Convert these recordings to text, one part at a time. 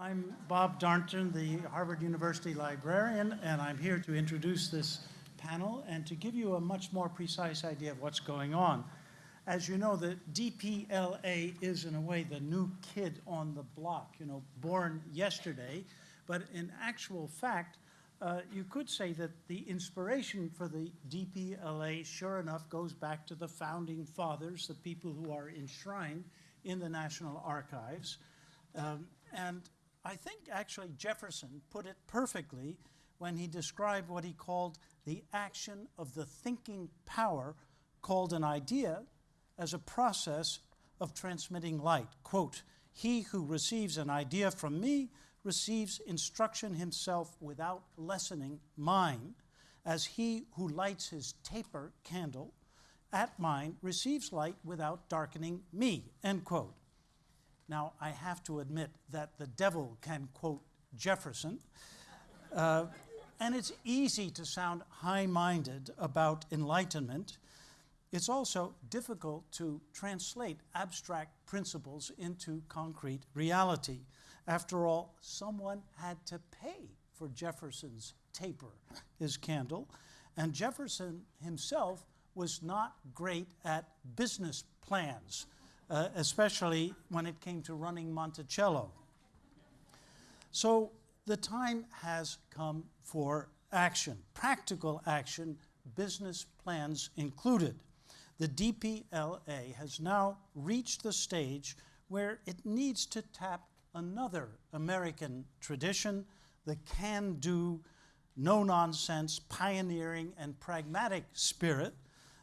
I'm Bob Darnton, the Harvard University librarian, and I'm here to introduce this panel and to give you a much more precise idea of what's going on. As you know, the DPLA is in a way the new kid on the block, you know, born yesterday, but in actual fact, uh, you could say that the inspiration for the DPLA, sure enough, goes back to the founding fathers, the people who are enshrined in the National Archives. Um, and I think actually Jefferson put it perfectly when he described what he called the action of the thinking power called an idea as a process of transmitting light. Quote, he who receives an idea from me receives instruction himself without lessening mine, as he who lights his taper candle at mine receives light without darkening me, end quote. Now, I have to admit that the devil can quote Jefferson, uh, and it's easy to sound high minded about enlightenment. It's also difficult to translate abstract principles into concrete reality. After all, someone had to pay for Jefferson's taper, his candle, and Jefferson himself was not great at business plans uh, especially when it came to running Monticello. So the time has come for action, practical action, business plans included. The DPLA has now reached the stage where it needs to tap another American tradition, the can do, no nonsense, pioneering, and pragmatic spirit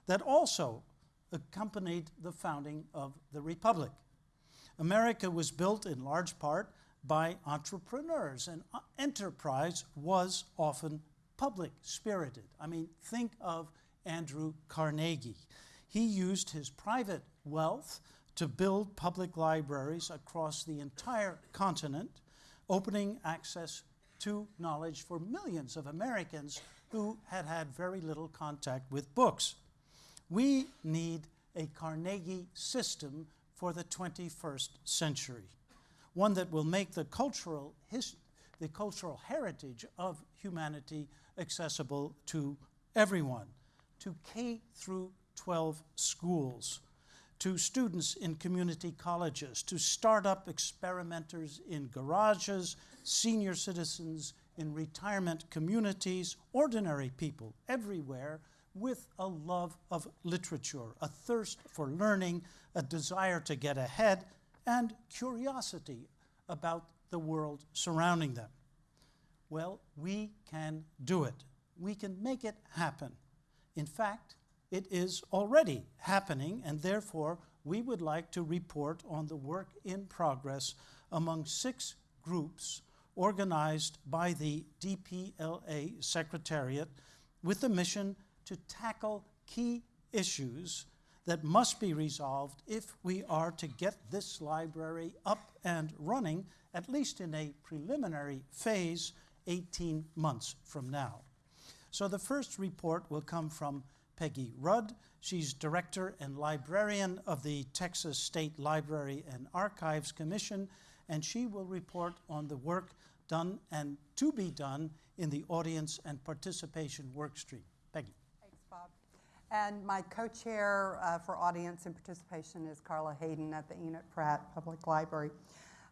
that also accompanied the founding of the Republic. America was built in large part by entrepreneurs, and uh, enterprise was often public spirited. I mean, think of Andrew Carnegie. He used his private wealth to build public libraries across the entire continent, opening access to knowledge for millions of Americans who had had very little contact with books. We need a Carnegie system for the 21st century, one that will make the cultural, the cultural heritage of humanity accessible to everyone, to K through 12 schools, to students in community colleges, to startup experimenters in garages, senior citizens in retirement communities, ordinary people everywhere with a love of literature, a thirst for learning, a desire to get ahead, and curiosity about the world surrounding them. Well, we can do it. We can make it happen. In fact, it is already happening, and therefore, we would like to report on the work in progress among six groups organized by the DPLA Secretariat with the mission to tackle key issues that must be resolved if we are to get this library up and running, at least in a preliminary phase, 18 months from now. So the first report will come from Peggy Rudd. She's director and librarian of the Texas State Library and Archives Commission, and she will report on the work done and to be done in the audience and participation workstream. And my co-chair uh, for audience and participation is Carla Hayden at the Enoch Pratt Public Library.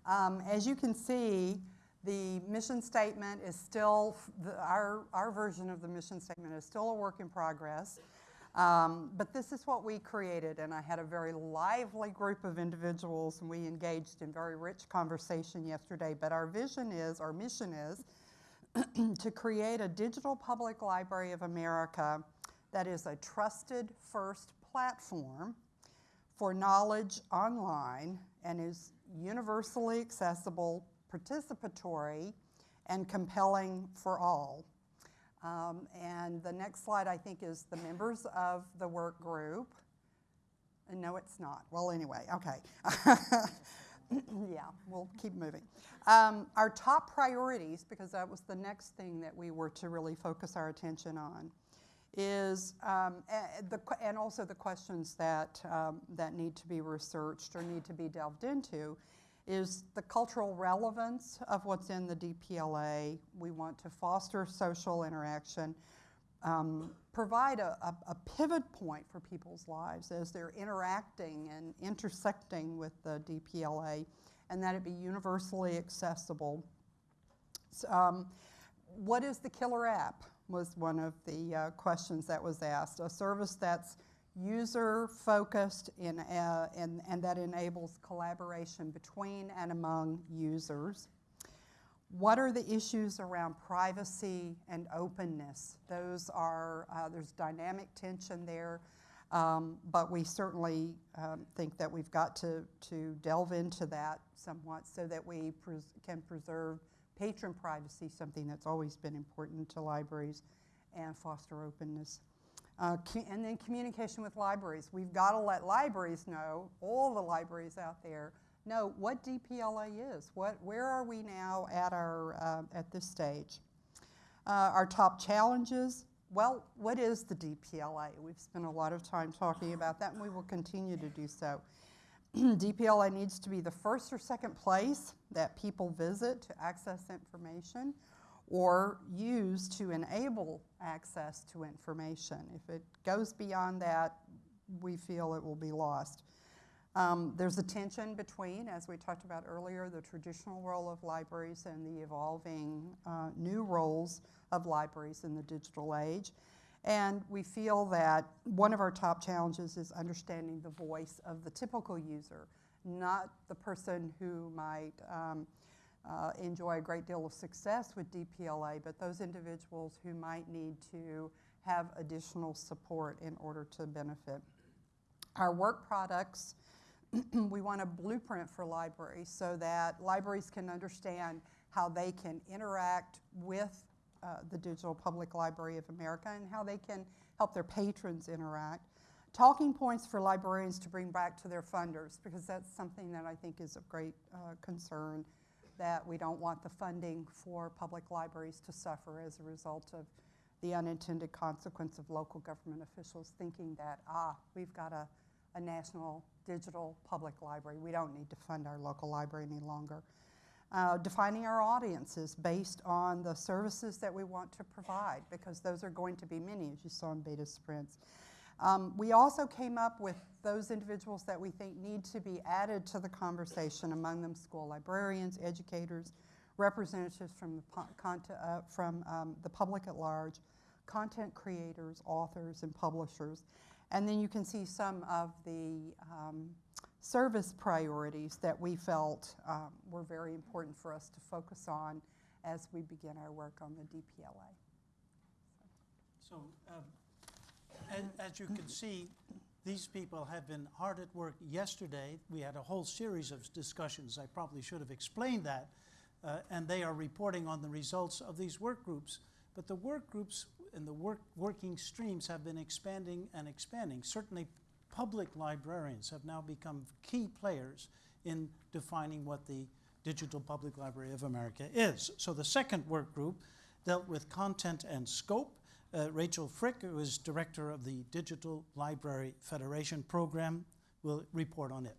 Um, as you can see, the mission statement is still, the, our, our version of the mission statement is still a work in progress. Um, but this is what we created, and I had a very lively group of individuals, and we engaged in very rich conversation yesterday. But our vision is, our mission is, to create a digital public library of America that is a trusted first platform for knowledge online and is universally accessible, participatory, and compelling for all. Um, and the next slide, I think, is the members of the work group. And no, it's not. Well, anyway, okay. yeah, we'll keep moving. Um, our top priorities, because that was the next thing that we were to really focus our attention on is, um, the, and also the questions that, um, that need to be researched or need to be delved into, is the cultural relevance of what's in the DPLA. We want to foster social interaction, um, provide a, a, a pivot point for people's lives as they're interacting and intersecting with the DPLA, and that it be universally accessible. S- um, what is the killer app? Was one of the uh, questions that was asked. A service that's user focused in, uh, and, and that enables collaboration between and among users. What are the issues around privacy and openness? Those are, uh, there's dynamic tension there, um, but we certainly um, think that we've got to, to delve into that somewhat so that we pres- can preserve patron privacy, something that's always been important to libraries, and foster openness. Uh, and then communication with libraries. We've got to let libraries know, all the libraries out there, know what DPLA is. What, where are we now at, our, uh, at this stage? Uh, our top challenges. Well, what is the DPLA? We've spent a lot of time talking about that, and we will continue to do so. DPLA needs to be the first or second place that people visit to access information or use to enable access to information. If it goes beyond that, we feel it will be lost. Um, there's a tension between, as we talked about earlier, the traditional role of libraries and the evolving uh, new roles of libraries in the digital age. And we feel that one of our top challenges is understanding the voice of the typical user, not the person who might um, uh, enjoy a great deal of success with DPLA, but those individuals who might need to have additional support in order to benefit. Our work products, we want a blueprint for libraries so that libraries can understand how they can interact with uh, the Digital Public Library of America and how they can help their patrons interact. Talking points for librarians to bring back to their funders, because that's something that I think is of great uh, concern, that we don't want the funding for public libraries to suffer as a result of the unintended consequence of local government officials thinking that, ah, we've got a, a national digital public library. We don't need to fund our local library any longer. Uh, defining our audiences based on the services that we want to provide, because those are going to be many, as you saw in beta sprints. Um, we also came up with those individuals that we think need to be added to the conversation, among them school librarians, educators, representatives from the, uh, from um, the public at large, content creators, authors, and publishers. And then you can see some of the um, service priorities that we felt um, were very important for us to focus on as we begin our work on the DPLA. So, um, as, as you can see, these people have been hard at work yesterday. We had a whole series of discussions. I probably should have explained that. Uh, and they are reporting on the results of these work groups. But the work groups and the work, working streams have been expanding and expanding. Certainly, public librarians have now become key players in defining what the Digital Public Library of America is. So the second work group dealt with content and scope. Uh, Rachel Frick, who is director of the Digital Library Federation program, will report on it.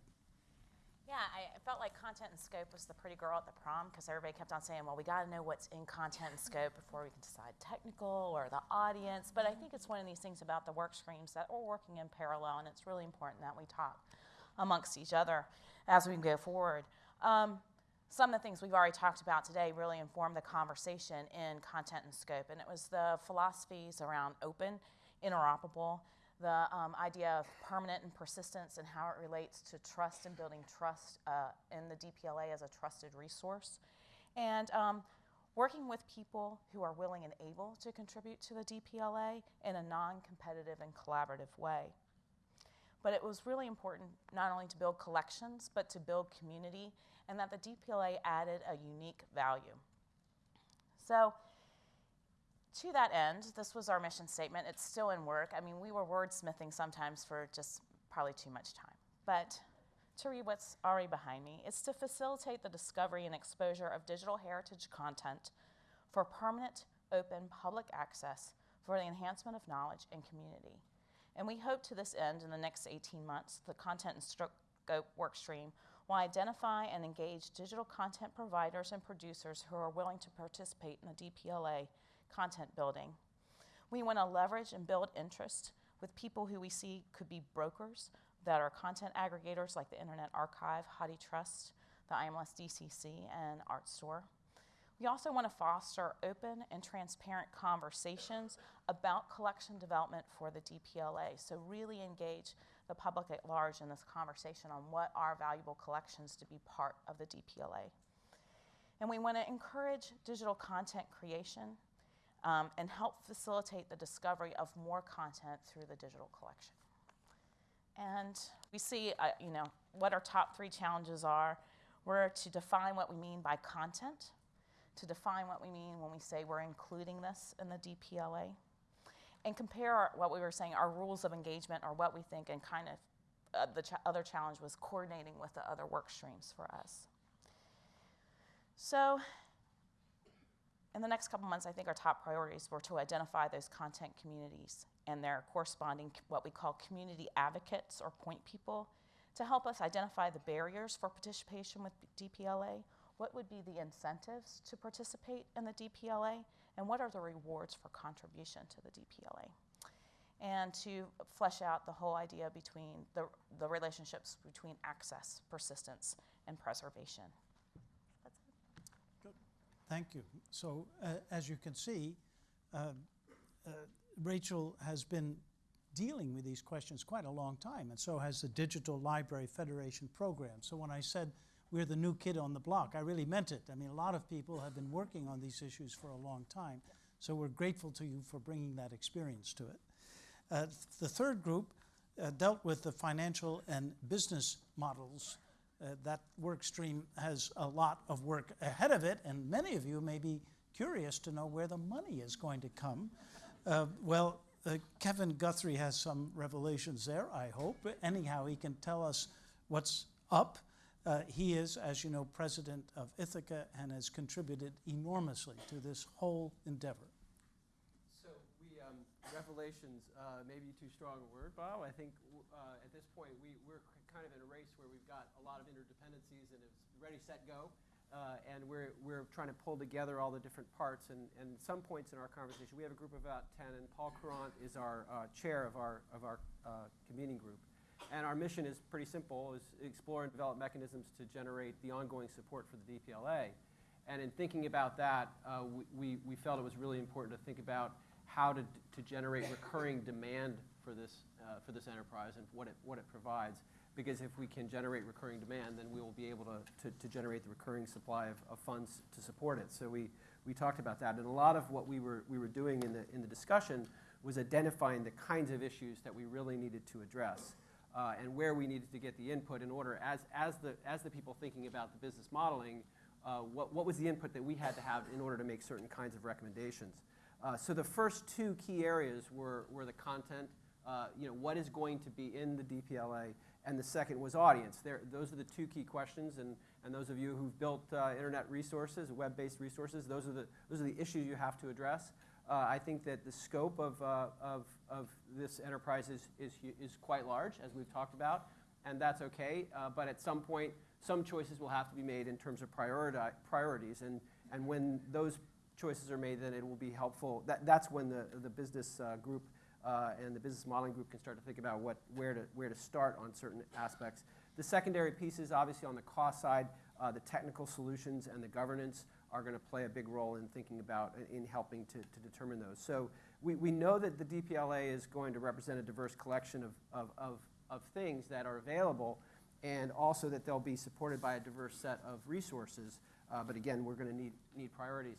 Felt like content and scope was the pretty girl at the prom because everybody kept on saying, well, we got to know what's in content and scope before we can decide technical or the audience. But I think it's one of these things about the work streams that we're working in parallel, and it's really important that we talk amongst each other as we go forward. Um, some of the things we've already talked about today really informed the conversation in content and scope, and it was the philosophies around open, interoperable, the um, idea of permanent and persistence and how it relates to trust and building trust uh, in the DPLA as a trusted resource, and um, working with people who are willing and able to contribute to the DPLA in a non competitive and collaborative way. But it was really important not only to build collections, but to build community, and that the DPLA added a unique value. So, to that end, this was our mission statement. It's still in work. I mean, we were wordsmithing sometimes for just probably too much time. But to read what's already behind me, it's to facilitate the discovery and exposure of digital heritage content for permanent, open, public access for the enhancement of knowledge and community. And we hope to this end, in the next 18 months, the content and scope work stream will identify and engage digital content providers and producers who are willing to participate in the DPLA content building. We want to leverage and build interest with people who we see could be brokers that are content aggregators like the Internet Archive, HathiTrust, the IMLS DCC, and ARTstor. We also want to foster open and transparent conversations about collection development for the DPLA. So, really engage the public at large in this conversation on what are valuable collections to be part of the DPLA. And we want to encourage digital content creation um, and help facilitate the discovery of more content through the digital collection. And we see, uh, you know, what our top three challenges are. We're to define what we mean by content, to define what we mean when we say we're including this in the DPLA, and compare our, what we were saying, our rules of engagement, or what we think, and kind of uh, the ch- other challenge was coordinating with the other work streams for us. So, in the next couple months, I think our top priorities were to identify those content communities and their corresponding, what we call community advocates or point people, to help us identify the barriers for participation with DPLA, what would be the incentives to participate in the DPLA, and what are the rewards for contribution to the DPLA. And to flesh out the whole idea between the, the relationships between access, persistence, and preservation. Thank you. So, uh, as you can see, uh, uh, Rachel has been dealing with these questions quite a long time, and so has the Digital Library Federation program. So, when I said we're the new kid on the block, I really meant it. I mean, a lot of people have been working on these issues for a long time, so we're grateful to you for bringing that experience to it. Uh, the third group uh, dealt with the financial and business models uh, that work stream has a lot of work ahead of it, and many of you may be curious to know where the money is going to come. Uh, well, uh, Kevin Guthrie has some revelations there, I hope. Anyhow, he can tell us what's up. Uh, he is, as you know, president of Ithaka and has contributed enormously to this whole endeavor. So we, um, revelations, uh, maybe too strong a word, Bob. I think uh, at this point we, we're kind of in a race where we've got a lot of interdependencies and it's ready, set, go. Uh, and we're, we're trying to pull together all the different parts. And, and some points in our conversation, we have a group of about 10, and Paul Courant is our uh, chair of our, of our uh, convening group. And our mission is pretty simple, is explore and develop mechanisms to generate the ongoing support for the DPLA. And in thinking about that, uh, we, we, we felt it was really important to think about how to, to generate recurring demand for this, uh, for this enterprise and what it, what it provides. Because if we can generate recurring demand, then we will be able to, to, to generate the recurring supply of, of funds to support it. So we, we talked about that. And a lot of what we were, we were doing in the, in the discussion was identifying the kinds of issues that we really needed to address. Uh, and where we needed to get the input in order, as, as, the, as the people thinking about the business modeling, uh, what, what was the input that we had to have in order to make certain kinds of recommendations. Uh, so the first two key areas were, were the content, uh, you know, what is going to be in the DPLA, and the second was audience. There, those are the two key questions, and, and those of you who've built uh, internet resources, web-based resources, those are, the, those are the issues you have to address. Uh, I think that the scope of, uh, of, of this enterprise is, is, is quite large, as we've talked about, and that's okay. Uh, but at some point, some choices will have to be made in terms of prioriti- priorities, and, and when those choices are made, then it will be helpful. That, that's when the, the business uh, group uh, and the business modeling group can start to think about what, where, to, where to start on certain aspects. The secondary pieces, obviously on the cost side, uh, the technical solutions and the governance are going to play a big role in thinking about, in helping to, to determine those. So we, we know that the DPLA is going to represent a diverse collection of, of, of, of things that are available and also that they'll be supported by a diverse set of resources. Uh, but again, we're going to need, need priorities.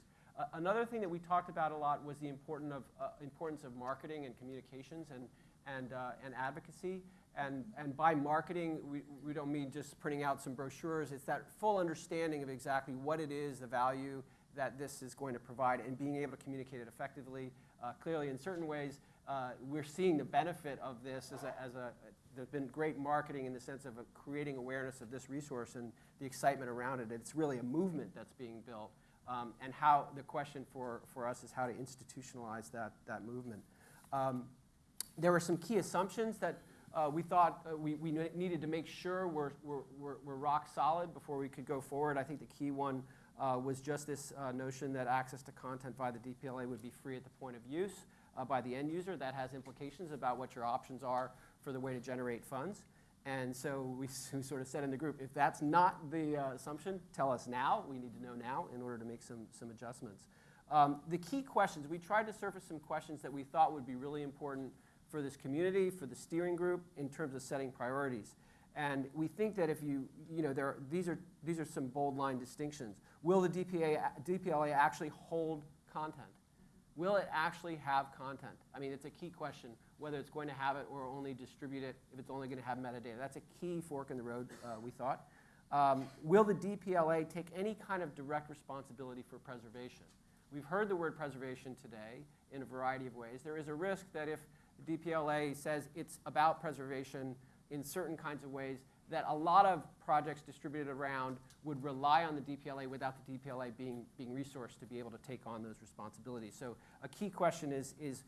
Another thing that we talked about a lot was the important of, uh, importance of marketing and communications and, and, uh, and advocacy. And, and by marketing, we, we don't mean just printing out some brochures. It's that full understanding of exactly what it is, the value that this is going to provide, and being able to communicate it effectively. Uh, clearly, in certain ways, uh, we're seeing the benefit of this as a, as a, there's been great marketing in the sense of creating awareness of this resource and the excitement around it. It's really a movement that's being built. Um, and how the question for, for us is how to institutionalize that, that movement. Um, there were some key assumptions that uh, we thought uh, we, we needed to make sure we're, we're, we're, we're rock solid before we could go forward. I think the key one uh, was just this uh, notion that access to content via the DPLA would be free at the point of use uh, by the end user. That has implications about what your options are for the way to generate funds. And so we, we sort of said in the group, if that's not the uh, assumption, tell us now. We need to know now in order to make some, some adjustments. Um, the key questions, we tried to surface some questions that we thought would be really important for this community, for the steering group, in terms of setting priorities. And we think that if you, you know, there are, these, are, these are some bold line distinctions. Will the DPA, DPLA actually hold content? Will it actually have content? I mean, it's a key question, whether it's going to have it or only distribute it, if it's only going to have metadata. That's a key fork in the road, uh, we thought. Um, will the DPLA take any kind of direct responsibility for preservation? We've heard the word preservation today in a variety of ways. There is a risk that if the DPLA says it's about preservation in certain kinds of ways, that a lot of projects distributed around would rely on the DPLA without the DPLA being, being resourced to be able to take on those responsibilities. So a key question is, is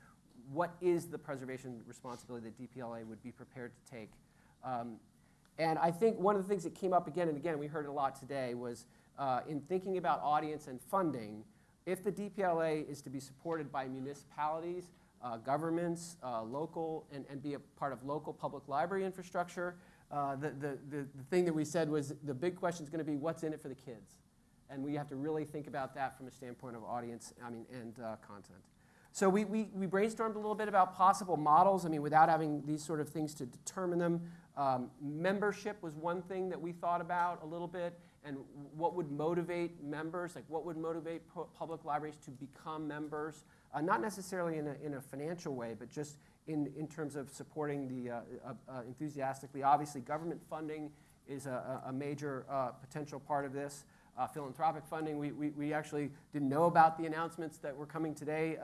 what is the preservation responsibility that DPLA would be prepared to take? Um, and I think one of the things that came up again and again, we heard a lot today, was uh, in thinking about audience and funding, if the DPLA is to be supported by municipalities, uh, governments, uh, local, and, and be a part of local public library infrastructure, uh, the, the, the, the thing that we said was the big question is going to be what's in it for the kids? And we have to really think about that from a standpoint of audience, I mean, and uh, content. So we, we, we brainstormed a little bit about possible models. I mean, without having these sort of things to determine them. Um, membership was one thing that we thought about a little bit, and what would motivate members, like what would motivate pu- public libraries to become members, uh, not necessarily in a, in a financial way, but just in, in terms of supporting the uh, uh, uh, enthusiastically. Obviously, government funding is a, a a major uh, potential part of this. Uh, philanthropic funding, we, we, we actually didn't know about the announcements that were coming today,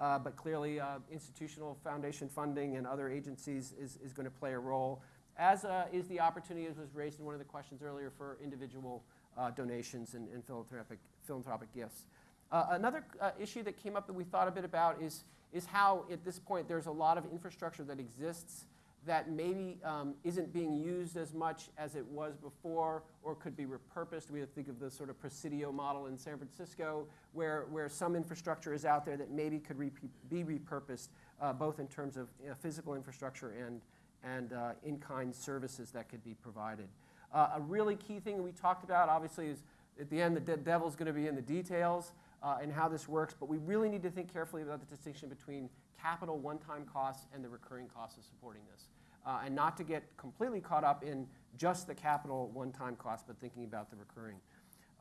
uh, but clearly uh, institutional foundation funding and other agencies is, is going to play a role, as uh, is the opportunity, as was raised in one of the questions earlier, for individual uh, donations and, and philanthropic, philanthropic gifts. Uh, another uh, issue that came up that we thought a bit about is, is how, at this point, there's a lot of infrastructure that exists that maybe um, isn't being used as much as it was before or could be repurposed. We think of the sort of Presidio model in San Francisco, where, where some infrastructure is out there that maybe could re- be repurposed, uh, both in terms of you know, physical infrastructure and, and uh, in-kind services that could be provided. Uh, a really key thing we talked about, obviously, is at the end, the de- devil's going to be in the details uh, and how this works, but we really need to think carefully about the distinction between capital one-time costs and the recurring costs of supporting this. Uh, and not to get completely caught up in just the capital one-time cost, but thinking about the recurring.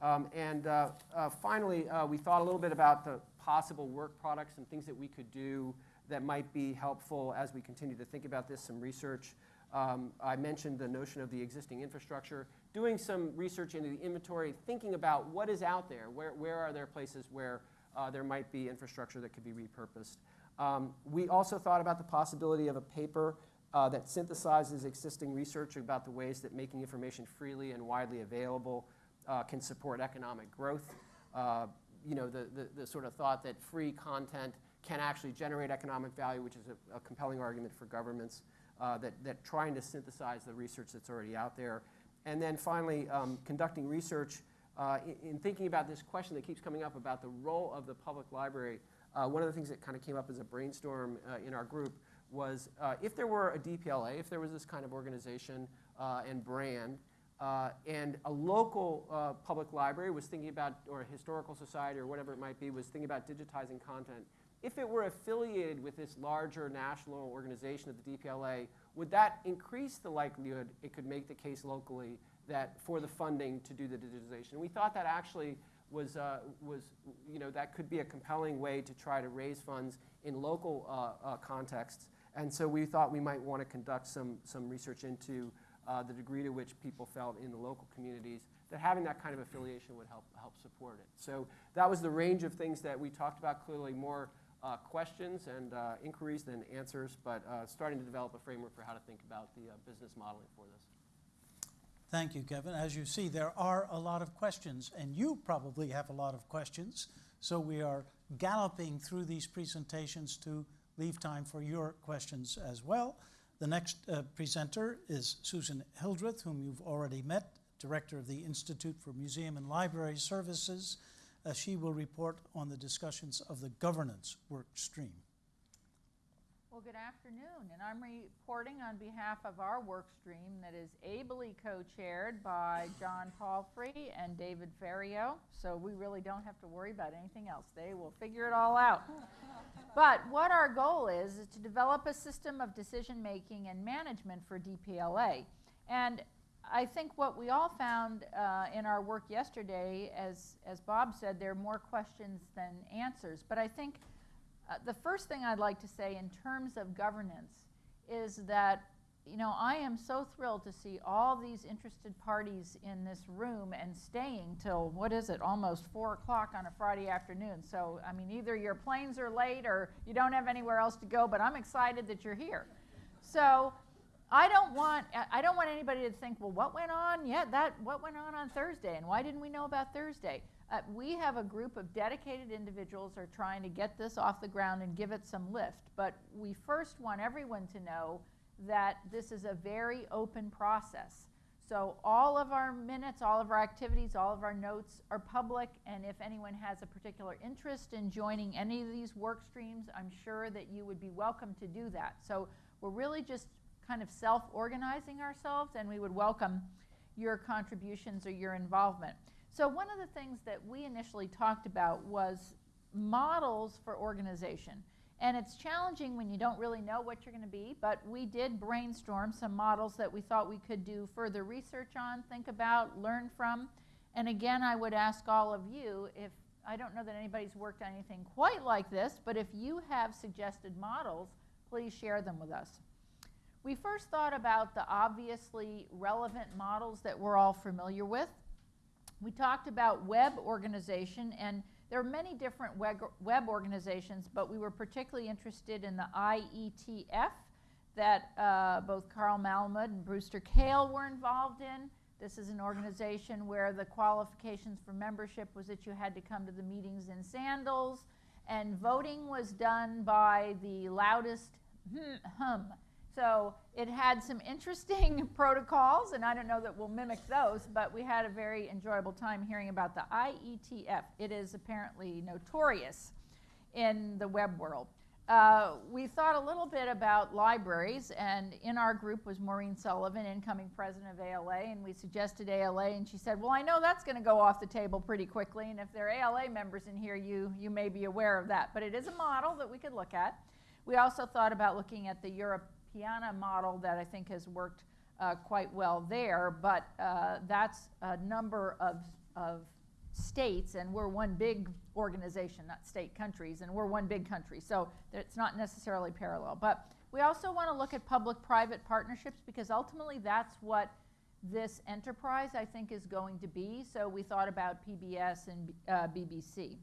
Um, and uh, uh, finally, uh, we thought a little bit about the possible work products and things that we could do that might be helpful as we continue to think about this, some research. Um, I mentioned the notion of the existing infrastructure, doing some research into the inventory, thinking about what is out there, where, where are there places where uh, there might be infrastructure that could be repurposed. Um, we also thought about the possibility of a paper uh, that synthesizes existing research about the ways that making information freely and widely available uh, can support economic growth. Uh, you know, the, the, the, sort of thought that free content can actually generate economic value, which is a, a compelling argument for governments, uh, that, that trying to synthesize the research that's already out there. And then finally, um, conducting research uh, in, in, thinking about this question that keeps coming up about the role of the public library. Uh, one of the things that kind of came up as a brainstorm uh, in our group was uh, if there were a DPLA, if there was this kind of organization uh, and brand, and a local public library was thinking about, or a historical society or whatever it might be, was thinking about digitizing content, if it were affiliated with this larger national organization of the DPLA, would that increase the likelihood it could make the case locally that for the funding to do the digitization? And we thought that actually was, uh, was, you know, that could be a compelling way to try to raise funds in local uh, uh, contexts. And so we thought we might want to conduct some, some research into uh, the degree to which people felt in the local communities that having that kind of affiliation would help, help support it. So that was the range of things that we talked about, clearly more uh, questions and uh, inquiries than answers, but uh, starting to develop a framework for how to think about the uh, business modeling for this. Thank you, Kevin. As you see, there are a lot of questions, and you probably have a lot of questions. So we are galloping through these presentations to leave time for your questions as well. The next uh, presenter is Susan Hildreth, whom you've already met, Director of the Institute for Museum and Library Services. Uh, she will report on the discussions of the governance work stream. Well, good afternoon, and I'm reporting on behalf of our work stream that is ably co-chaired by John Palfrey and David Ferriero. So we really don't have to worry about anything else. They will figure it all out. but what our goal is is to develop a system of decision making and management for DPLA. And I think what we all found uh, in our work yesterday, as as Bob said, there are more questions than answers. But I think uh, the first thing I'd like to say in terms of governance is that, you know, I am so thrilled to see all these interested parties in this room and staying till, what is it, almost 4 o'clock on a Friday afternoon. So, I mean, either your planes are late or you don't have anywhere else to go, but I'm excited that you're here. So, I don't want I don't want anybody to think, well, what went on? Yeah, that what went on on Thursday, and why didn't we know about Thursday? Uh, we have a group of dedicated individuals are trying to get this off the ground and give it some lift. But we first want everyone to know that this is a very open process. So all of our minutes, all of our activities, all of our notes are public, and if anyone has a particular interest in joining any of these work streams, I'm sure that you would be welcome to do that. So we're really just kind of self-organizing ourselves, and we would welcome your contributions or your involvement. So one of the things that we initially talked about was models for organization. And it's challenging when you don't really know what you're going to be, but we did brainstorm some models that we thought we could do further research on, think about, learn from. And again, I would ask all of you if I don't know that anybody's worked on anything quite like this, but if you have suggested models, please share them with us. We first thought about the obviously relevant models that we're all familiar with. We talked about web organization, and there are many different web, web organizations, but we were particularly interested in the IETF that uh, both Carl Malamud and Brewster Kahle were involved in. This is an organization where the qualifications for membership was that you had to come to the meetings in sandals, and voting was done by the loudest hum. So it had some interesting protocols, and I don't know that we'll mimic those, but we had a very enjoyable time hearing about the IETF. It is apparently notorious in the web world. Uh, we thought a little bit about libraries, and in our group was Maureen Sullivan, incoming president of ALA, and we suggested ALA, and she said, well, I know that's going to go off the table pretty quickly, and if there are ALA members in here, you, you may be aware of that. But it is a model that we could look at. We also thought about looking at the Europe Piana model that I think has worked uh, quite well there, but uh, that's a number of, of states, and we're one big organization, not state countries, and we're one big country, so it's not necessarily parallel. But we also want to look at public-private partnerships because ultimately that's what this enterprise, I think, is going to be. So we thought about PBS and uh, BBC.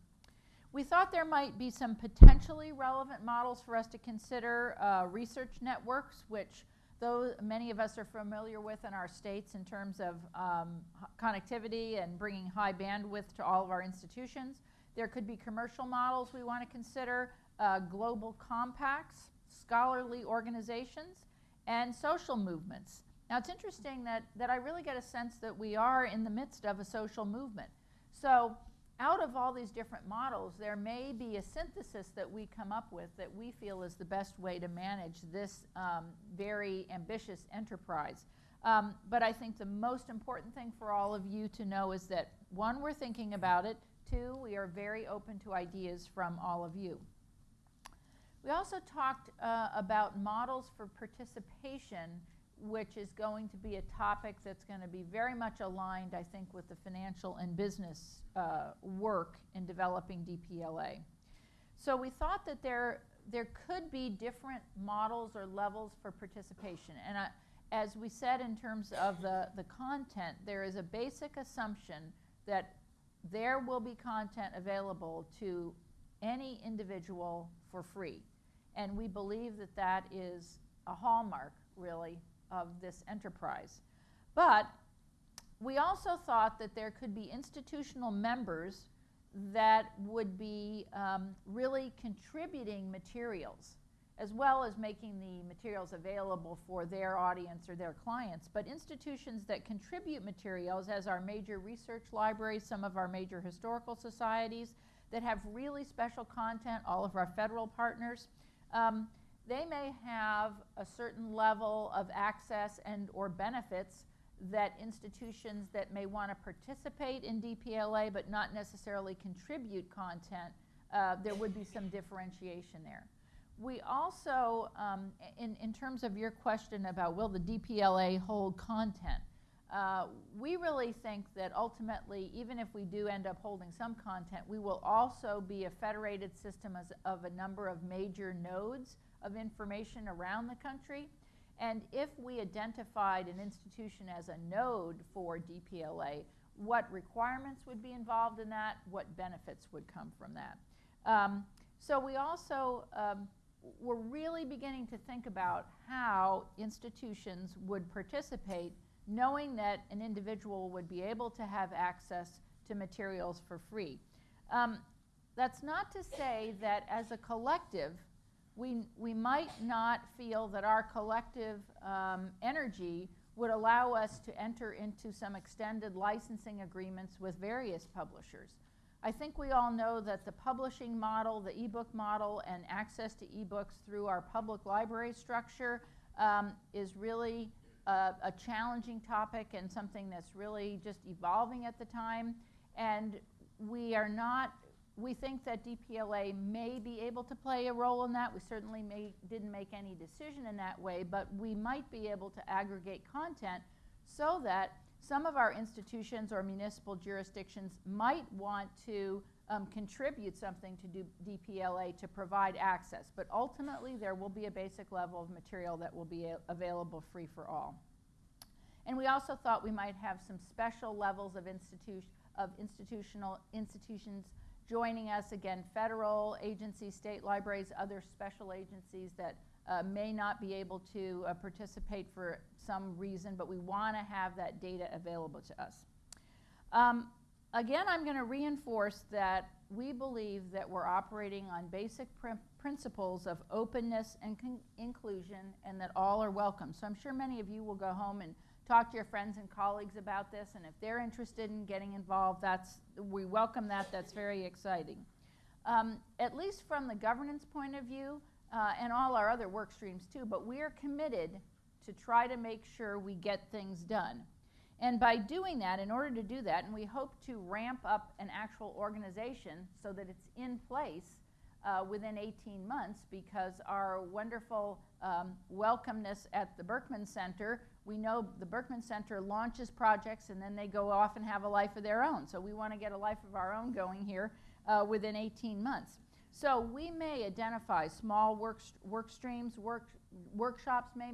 We thought there might be some potentially relevant models for us to consider. Uh, research networks, which though many of us are familiar with in our states in terms of um, connectivity and bringing high bandwidth to all of our institutions. There could be commercial models we want to consider, uh, global compacts, scholarly organizations, and social movements. Now it's interesting that, that I really get a sense that we are in the midst of a social movement. So out of all these different models, there may be a synthesis that we come up with that we feel is the best way to manage this um, very ambitious enterprise. Um, but I think the most important thing for all of you to know is that one, we're thinking about it. Two, we are very open to ideas from all of you. We also talked uh, about models for participation which is going to be a topic that's going to be very much aligned, I think, with the financial and business uh, work in developing DPLA. So we thought that there, there could be different models or levels for participation. And I, as we said in terms of the, the content, there is a basic assumption that there will be content available to any individual for free. And we believe that that is a hallmark, really, of this enterprise. But we also thought that there could be institutional members that would be um, really contributing materials as well as making the materials available for their audience or their clients. But institutions that contribute materials, as our major research libraries, some of our major historical societies, that have really special content, all of our federal partners, um, they may have a certain level of access and or benefits that institutions that may want to participate in DPLA but not necessarily contribute content, uh, there would be some differentiation there. We also, um, in, in terms of your question about will the DPLA hold content, uh, we really think that ultimately, even if we do end up holding some content, we will also be a federated system as, of a number of major nodes of information around the country. And if we identified an institution as a node for DPLA, what requirements would be involved in that, what benefits would come from that. Um, so we also um, we're really beginning to think about how institutions would participate, knowing that an individual would be able to have access to materials for free. Um, that's not to say that as a collective, we, we might not feel that our collective um, energy would allow us to enter into some extended licensing agreements with various publishers. I think we all know that the publishing model, the ebook model, and access to ebooks through our public library structure um, is really a, a challenging topic and something that's really just evolving at the time. And we are not we think that DPLA may be able to play a role in that. We certainly may, didn't make any decision in that way, but we might be able to aggregate content so that some of our institutions or municipal jurisdictions might want to um, contribute something to do DPLA to provide access. But ultimately, there will be a basic level of material that will be available free for all. And we also thought we might have some special levels of, institu of institutional institutions joining us, again, federal agencies, state libraries, other special agencies that uh, may not be able to uh, participate for some reason, but we want to have that data available to us. Um, again, I'm going to reinforce that we believe that we're operating on basic pr principles of openness and inclusion and that all are welcome. So I'm sure many of you will go home and talk to your friends and colleagues about this, and if they're interested in getting involved, that's, we welcome that. That's very exciting. Um, at least from the governance point of view, uh, and all our other work streams too, but we are committed to try to make sure we get things done. And by doing that, in order to do that, and we hope to ramp up an actual organization so that it's in place uh, within 18 months because our wonderful um, welcomeness at the Berkman Center, we know the Berkman Center launches projects and then they go off and have a life of their own. So we want to get a life of our own going here uh, within 18 months. So we may identify small work, work streams, work, workshops may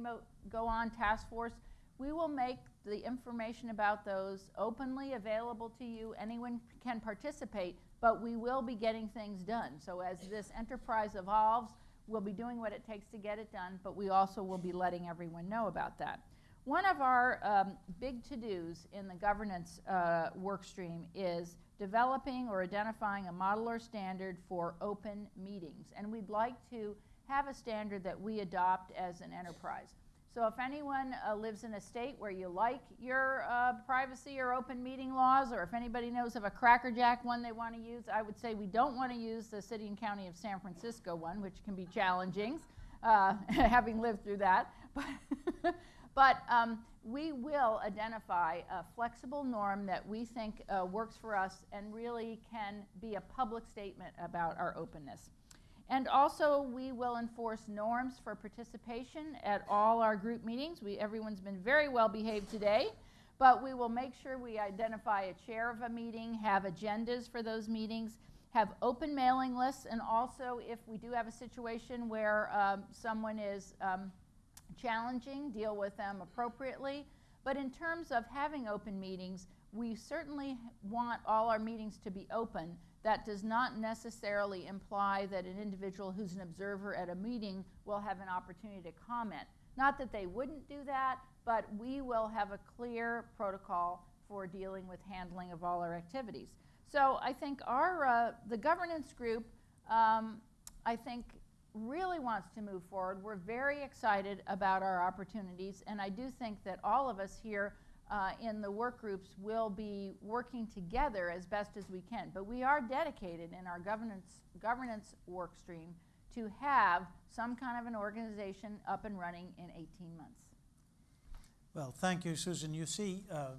go on, task force. We will make the information about those openly available to you. Anyone can participate, but we will be getting things done. So as this enterprise evolves, we'll be doing what it takes to get it done, but we also will be letting everyone know about that. One of our um, big to-dos in the governance uh, work stream is developing or identifying a model or standard for open meetings. And we'd like to have a standard that we adopt as an enterprise. So if anyone uh, lives in a state where you like your uh, privacy or open meeting laws, or if anybody knows of a crackerjack one they want to use, I would say we don't want to use the city and county of San Francisco one, which can be challenging, uh, having lived through that. But, but um, we will identify a flexible norm that we think uh, works for us and really can be a public statement about our openness. And also, we will enforce norms for participation at all our group meetings. We, everyone's been very well behaved today, but we will make sure we identify a chair of a meeting, have agendas for those meetings, have open mailing lists, and also if we do have a situation where um, someone is um, challenging, deal with them appropriately. But in terms of having open meetings, we certainly want all our meetings to be open that does not necessarily imply that an individual who's an observer at a meeting will have an opportunity to comment. Not that they wouldn't do that, but we will have a clear protocol for dealing with handling of all our activities. So I think our, uh, the governance group, um, I think really wants to move forward. We're very excited about our opportunities, and I do think that all of us here uh, in the work groups will be working together as best as we can. But we are dedicated in our governance, governance work stream to have some kind of an organization up and running in 18 months. Well, thank you, Susan. You see, uh,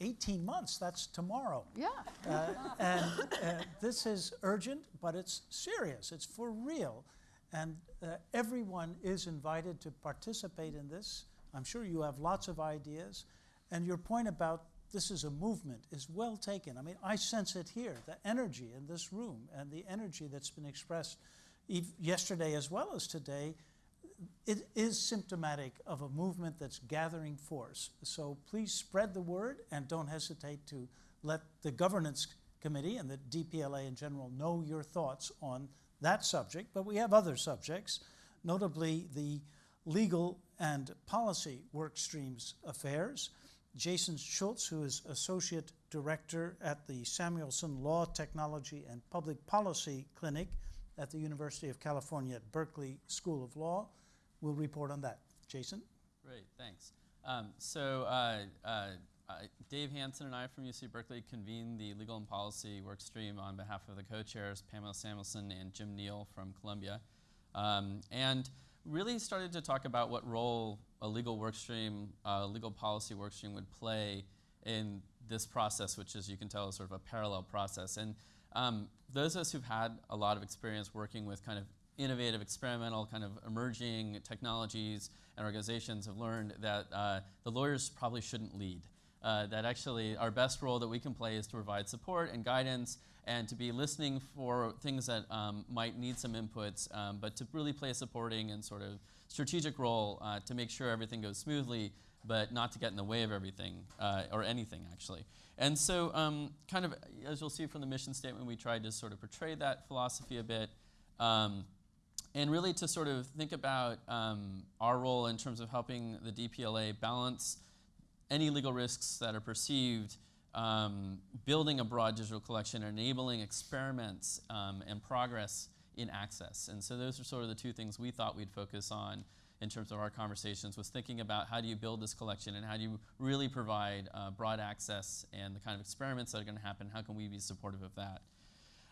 18 months, that's tomorrow. Yeah. Uh, and uh, this is urgent, but it's serious. It's for real. And uh, everyone is invited to participate in this. I'm sure you have lots of ideas. And your point about this is a movement is well taken. I mean, I sense it here the energy in this room and the energy that's been expressed yesterday as well as today. It is symptomatic of a movement that's gathering force. So please spread the word and don't hesitate to let the governance committee and the DPLA in general know your thoughts on that subject. But we have other subjects, notably the legal and policy work streams affairs. Jason Schultz, who is Associate Director at the Samuelson Law, Technology, and Public Policy Clinic at the University of California at Berkeley School of Law, will report on that. Jason? Great, thanks. Um, so uh, uh, uh, Dave Hanson and I from UC Berkeley convened the legal and policy work stream on behalf of the co-chairs Pamela Samuelson and Jim Neal from Columbia, um, and really started to talk about what role a legal work stream, uh, legal policy work stream would play in this process, which as you can tell is sort of a parallel process. And um, those of us who've had a lot of experience working with kind of innovative, experimental, kind of emerging technologies and organizations have learned that uh, the lawyers probably shouldn't lead. Uh, that actually our best role that we can play is to provide support and guidance and to be listening for things that um, might need some inputs, um, but to really play a supporting and sort of strategic role uh, to make sure everything goes smoothly, but not to get in the way of everything uh, or anything actually. And so, um, kind of as you'll see from the mission statement, we tried to sort of portray that philosophy a bit. Um, and really to sort of think about um, our role in terms of helping the DPLA balance any legal risks that are perceived, um, building a broad digital collection, enabling experiments um, and progress in access. And so those are sort of the two things we thought we'd focus on in terms of our conversations was thinking about how do you build this collection and how do you really provide uh, broad access and the kind of experiments that are going to happen, how can we be supportive of that?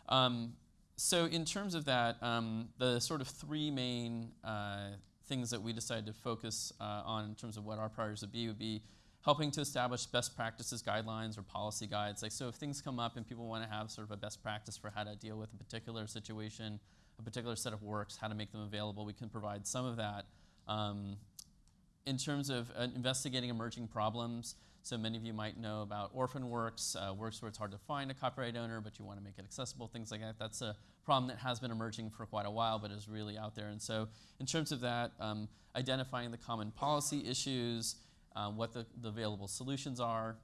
Um, so in terms of that, um, the sort of three main uh, things that we decided to focus uh, on in terms of what our priorities would be would be helping to establish best practices guidelines or policy guides. Like so if things come up and people want to have sort of a best practice for how to deal with a particular situation, a particular set of works, how to make them available, we can provide some of that. Um, in terms of uh, investigating emerging problems, so many of you might know about orphan works, uh, works where it's hard to find a copyright owner, but you want to make it accessible, things like that. That's a problem that has been emerging for quite a while, but is really out there. And so, in terms of that, um, identifying the common policy issues, uh, what the, the, available solutions are,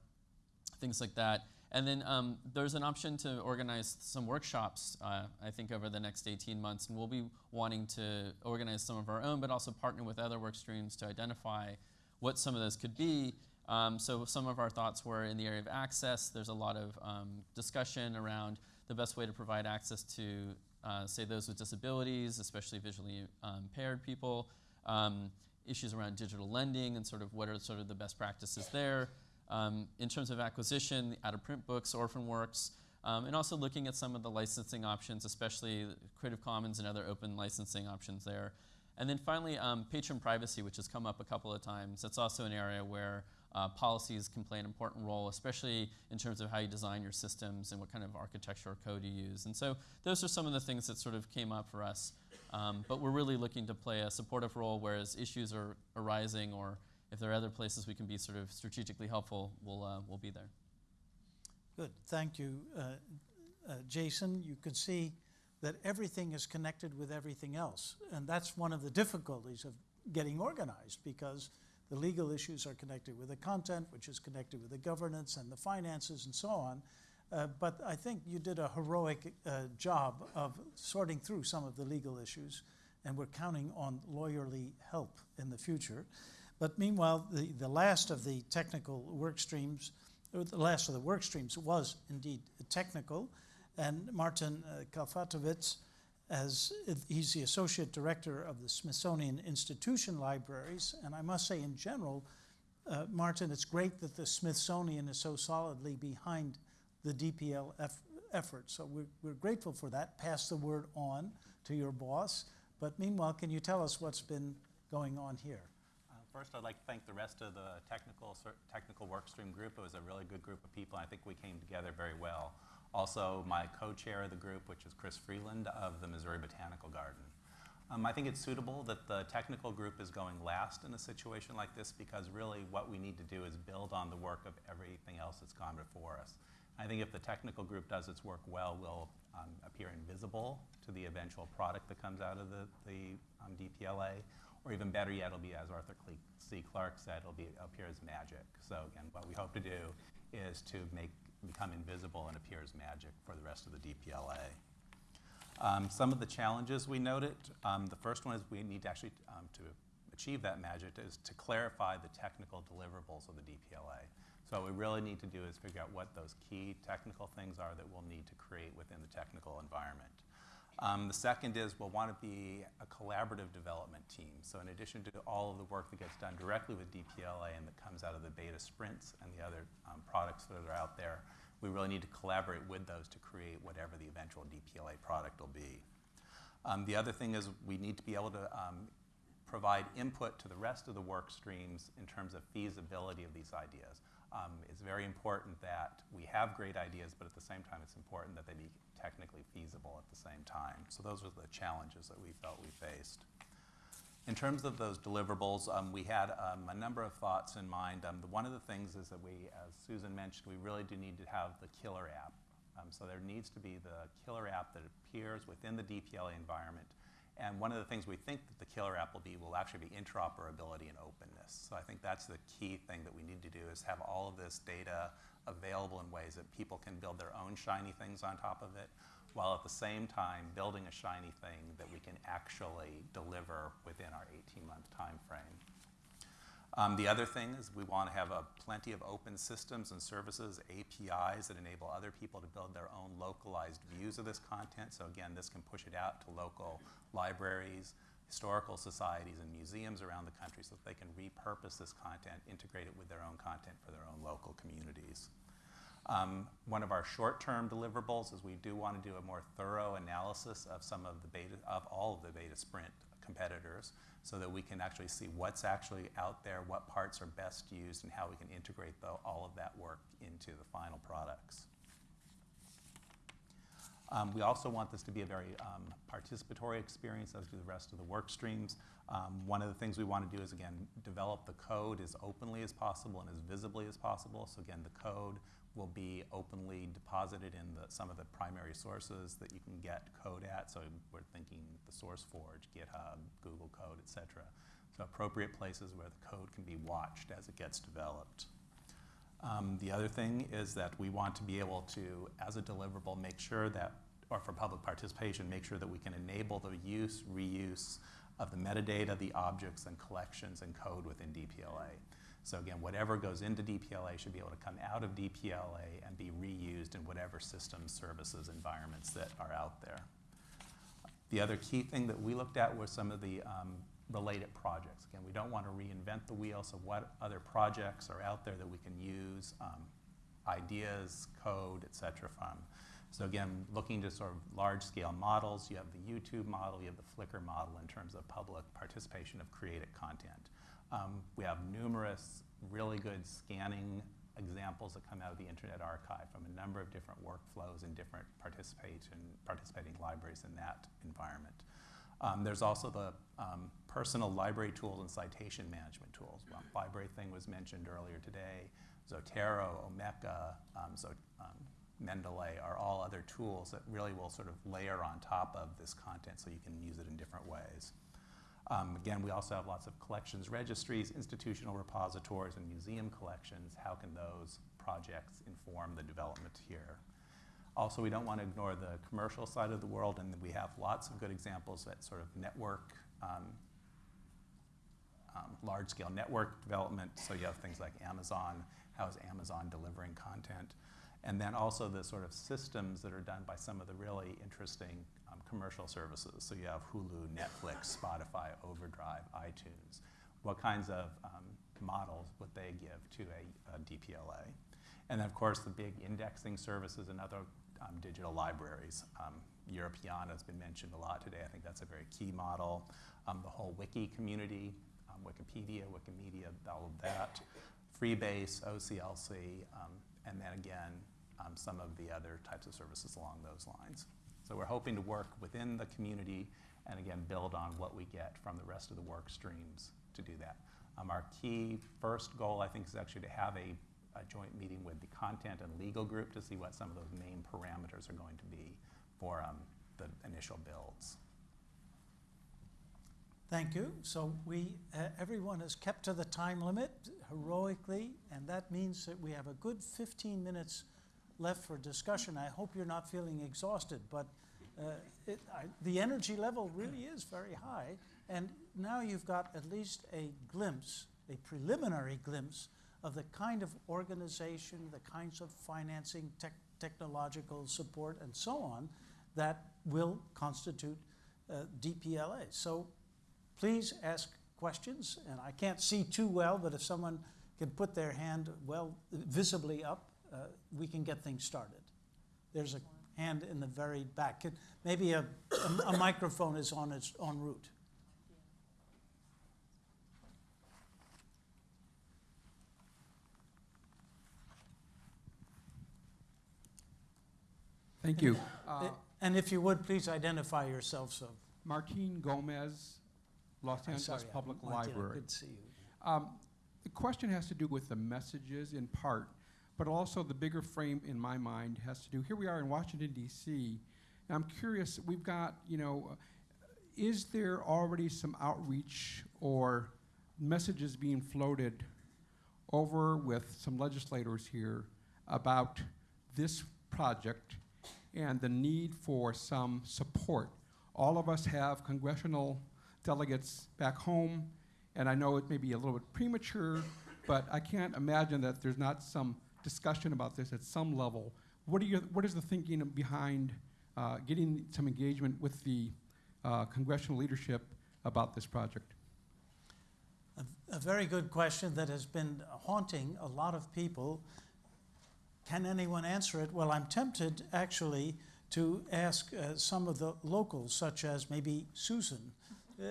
things like that. And then um, there's an option to organize some workshops, uh, I think, over the next 18 months. And we'll be wanting to organize some of our own, but also partner with other work streams to identify what some of those could be um, so some of our thoughts were in the area of access. There's a lot of um, discussion around the best way to provide access to, uh, say, those with disabilities, especially visually um, impaired people. Um, issues around digital lending and sort of what are sort of the best practices there. Um, in terms of acquisition, out-of-print books, orphan works, um, and also looking at some of the licensing options, especially Creative Commons and other open licensing options there. And then finally, patron privacy, which has come up a couple of times. That's also an area where uh, policies can play an important role, especially in terms of how you design your systems and what kind of architecture or code you use. And so those are some of the things that sort of came up for us. Um, but we're really looking to play a supportive role, whereas issues are arising or if there are other places we can be sort of strategically helpful, we'll, uh, we'll be there. Good, thank you. Uh, uh, Jason, you can see that everything is connected with everything else. And that's one of the difficulties of getting organized because the legal issues are connected with the content, which is connected with the governance and the finances and so on. Uh, but I think you did a heroic uh, job of sorting through some of the legal issues, and we're counting on lawyerly help in the future. But meanwhile, the, the last of the technical work streams, the last of the work streams was indeed technical, and Martin uh, Kalfatovic as he's the associate director of the Smithsonian Institution Libraries. And I must say, in general, uh, Martin, it's great that the Smithsonian is so solidly behind the DPL eff- effort. So we're, we're grateful for that. Pass the word on to your boss. But meanwhile, can you tell us what's been going on here? Uh, First, I'd like to thank the rest of the technical, technical workstream group. It was a really good group of people. I think we came together very well. Also, my co-chair of the group, which is Chris Freeland of the Missouri Botanical Garden. Um, I think it's suitable that the technical group is going last in a situation like this because really what we need to do is build on the work of everything else that's gone before us. I think if the technical group does its work well, we'll um, appear invisible to the eventual product that comes out of the, the um, DPLA, or even better yet, it'll be, as Arthur C. Clarke said, it'll be, appear as magic. So again, what we hope to do is to make, become invisible and appear as magic for the rest of the DPLA. Um, some of the challenges we noted, um, the first one is we need to actually, um, to achieve that magic, is to clarify the technical deliverables of the DPLA. So what we really need to do is figure out what those key technical things are that we'll need to create within the technical environment. Um, the second is we'll want to be a collaborative development team. So in addition to all of the work that gets done directly with DPLA and that comes out of the beta sprints and the other um, products that are out there, we really need to collaborate with those to create whatever the eventual DPLA product will be. Um, the other thing is we need to be able to um, provide input to the rest of the work streams in terms of feasibility of these ideas. Um, it's very important that we have great ideas, but at the same time, it's important that they be technically feasible at the same time. So those are the challenges that we felt we faced. In terms of those deliverables, um, we had um, a number of thoughts in mind. Um, the, one of the things is that we, as Susan mentioned, we really do need to have the killer app. Um, so there needs to be the killer app that appears within the DPLA environment. And one of the things we think that the killer app will be will actually be interoperability and openness. So I think that's the key thing that we need to do is have all of this data available in ways that people can build their own shiny things on top of it, while at the same time building a shiny thing that we can actually deliver within our 18-month time frame. Um, the other thing is we want to have a plenty of open systems and services, APIs that enable other people to build their own localized views of this content. So again, this can push it out to local libraries, historical societies, and museums around the country so that they can repurpose this content, integrate it with their own content for their own local communities. Um, one of our short-term deliverables is we do want to do a more thorough analysis of some of the beta, of all of the beta sprint competitors so that we can actually see what's actually out there, what parts are best used, and how we can integrate the, all of that work into the final products. Um, we also want this to be a very um, participatory experience, as do the rest of the work streams. Um, one of the things we want to do is, again, develop the code as openly as possible and as visibly as possible. So again, the code will be openly deposited in the, some of the primary sources that you can get code at. So we're thinking the SourceForge, GitHub, Google Code, et cetera. So appropriate places where the code can be watched as it gets developed. Um, the other thing is that we want to be able to, as a deliverable, make sure that, or for public participation, make sure that we can enable the use, reuse of the metadata, the objects, and collections and code within DPLA. So again, whatever goes into DPLA should be able to come out of DPLA and be reused in whatever systems, services, environments that are out there. The other key thing that we looked at was some of the um, related projects. Again, we don't want to reinvent the wheel, so what other projects are out there that we can use um, ideas, code, et cetera from. So again, looking to sort of large-scale models, you have the YouTube model, you have the Flickr model in terms of public participation of created content. Um, we have numerous really good scanning examples that come out of the Internet Archive from a number of different workflows and different participation, participating libraries in that environment. Um, there's also the um, personal library tools and citation management tools. Well, LibraryThing was mentioned earlier today. Zotero, Omeka, um, so, Mendeley are all other tools that really will sort of layer on top of this content so you can use it in different ways. Um, again, we also have lots of collections registries, institutional repositories, and museum collections. How can those projects inform the development here? Also, we don't want to ignore the commercial side of the world, and we have lots of good examples that sort of network, um, um, large-scale network development. So you have things like Amazon. How is Amazon delivering content? And then also the sort of systems that are done by some of the really interesting um, commercial services. So you have Hulu, Netflix, Spotify, Overdrive, iTunes. What kinds of um, models would they give to a, a DPLA? And then, of course, the big indexing services and other um, digital libraries. Um, Europeana has been mentioned a lot today. I think that's a very key model. Um, the whole wiki community, um, Wikipedia, Wikimedia, all of that. Freebase, OCLC, um, and then again, um, some of the other types of services along those lines. So we're hoping to work within the community and again build on what we get from the rest of the work streams to do that. Um, our key first goal, I think, is actually to have a, a joint meeting with the content and legal group to see what some of those main parameters are going to be for um, the initial builds. Thank you. So we, uh, everyone has kept to the time limit heroically, and that means that we have a good 15 minutes left for discussion. I hope you're not feeling exhausted, but uh, it, I, the energy level really is very high. And now you've got at least a glimpse, a preliminary glimpse, of the kind of organization, the kinds of financing, tech, technological support, and so on that will constitute uh, DPLA. So please ask questions. And I can't see too well, but if someone can put their hand well visibly up, uh, we can get things started. There's a hand in the very back. Maybe a, a, a microphone is on its en route. Thank you. Uh, And if you would, please identify yourself, so. Martin Gomez, Los Angeles sorry, Public Martina, Library. Good to see you. Um, The question has to do with the messages in part, but also the bigger frame in my mind has to do, here we are in Washington DC. and I'm curious, we've got, you know, uh, is there already some outreach or messages being floated over with some legislators here about this project and the need for some support? All of us have congressional delegates back home, and I know it may be a little bit premature, but I can't imagine that there's not some discussion about this at some level. What, are your, what is the thinking behind uh, getting some engagement with the uh, congressional leadership about this project? A, a very good question that has been haunting a lot of people. Can anyone answer it? Well, I'm tempted actually to ask uh, some of the locals, such as maybe Susan. Uh,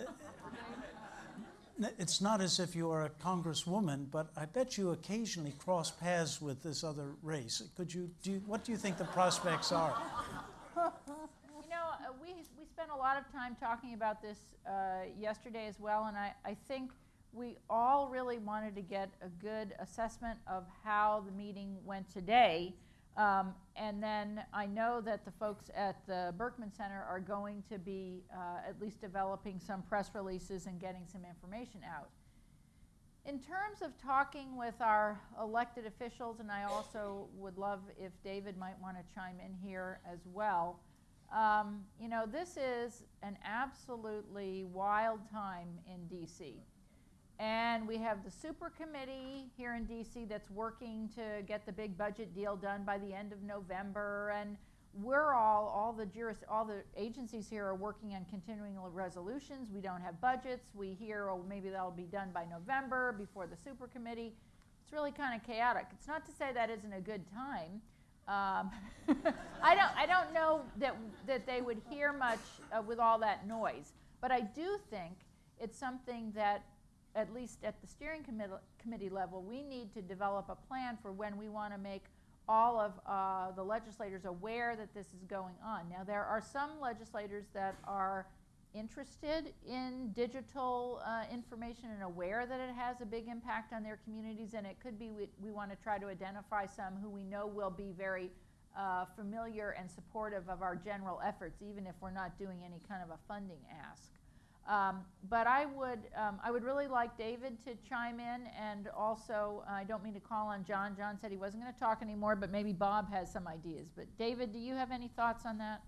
it's not as if you are a congresswoman, but I bet you occasionally cross paths with this other race. Could you, do you, what do you think the prospects are? You know, uh, we, we spent a lot of time talking about this uh, yesterday as well, and I, I think we all really wanted to get a good assessment of how the meeting went today. Um, and then I know that the folks at the Berkman Center are going to be uh, at least developing some press releases and getting some information out. In terms of talking with our elected officials, and I also would love if David might want to chime in here as well. Um, you know, this is an absolutely wild time in DC. And we have the super committee here in DC that's working to get the big budget deal done by the end of November. And we're all, all the juris, all the agencies here are working on continuing resolutions. We don't have budgets. We hear, oh, maybe that'll be done by November before the super committee. It's really kind of chaotic. It's not to say that isn't a good time. Um, I don't, I don't know that, that they would hear much uh, with all that noise. But I do think it's something that, at least at the steering committee, committee level, we need to develop a plan for when we want to make all of uh, the legislators aware that this is going on. Now, there are some legislators that are interested in digital uh, information and aware that it has a big impact on their communities, and it could be we, we want to try to identify some who we know will be very uh, familiar and supportive of our general efforts, even if we're not doing any kind of a funding ask. Um, but I would, um, I would really like David to chime in, and also, I don't mean to call on John. John said he wasn't going to talk anymore, but maybe Bob has some ideas. But David, do you have any thoughts on that?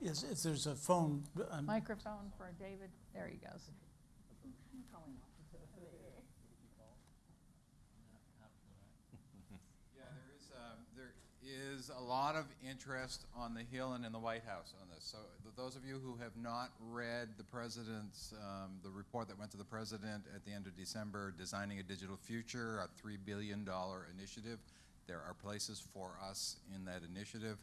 Yes, if there's a phone, um, Microphone for David. There he goes. Yeah, there is, uh, is a lot of interest on the Hill and in the White House on this. So th- those of you who have not read the president's, um, the report that went to the president at the end of December, Designing a Digital Future, a $3 billion initiative, there are places for us in that initiative.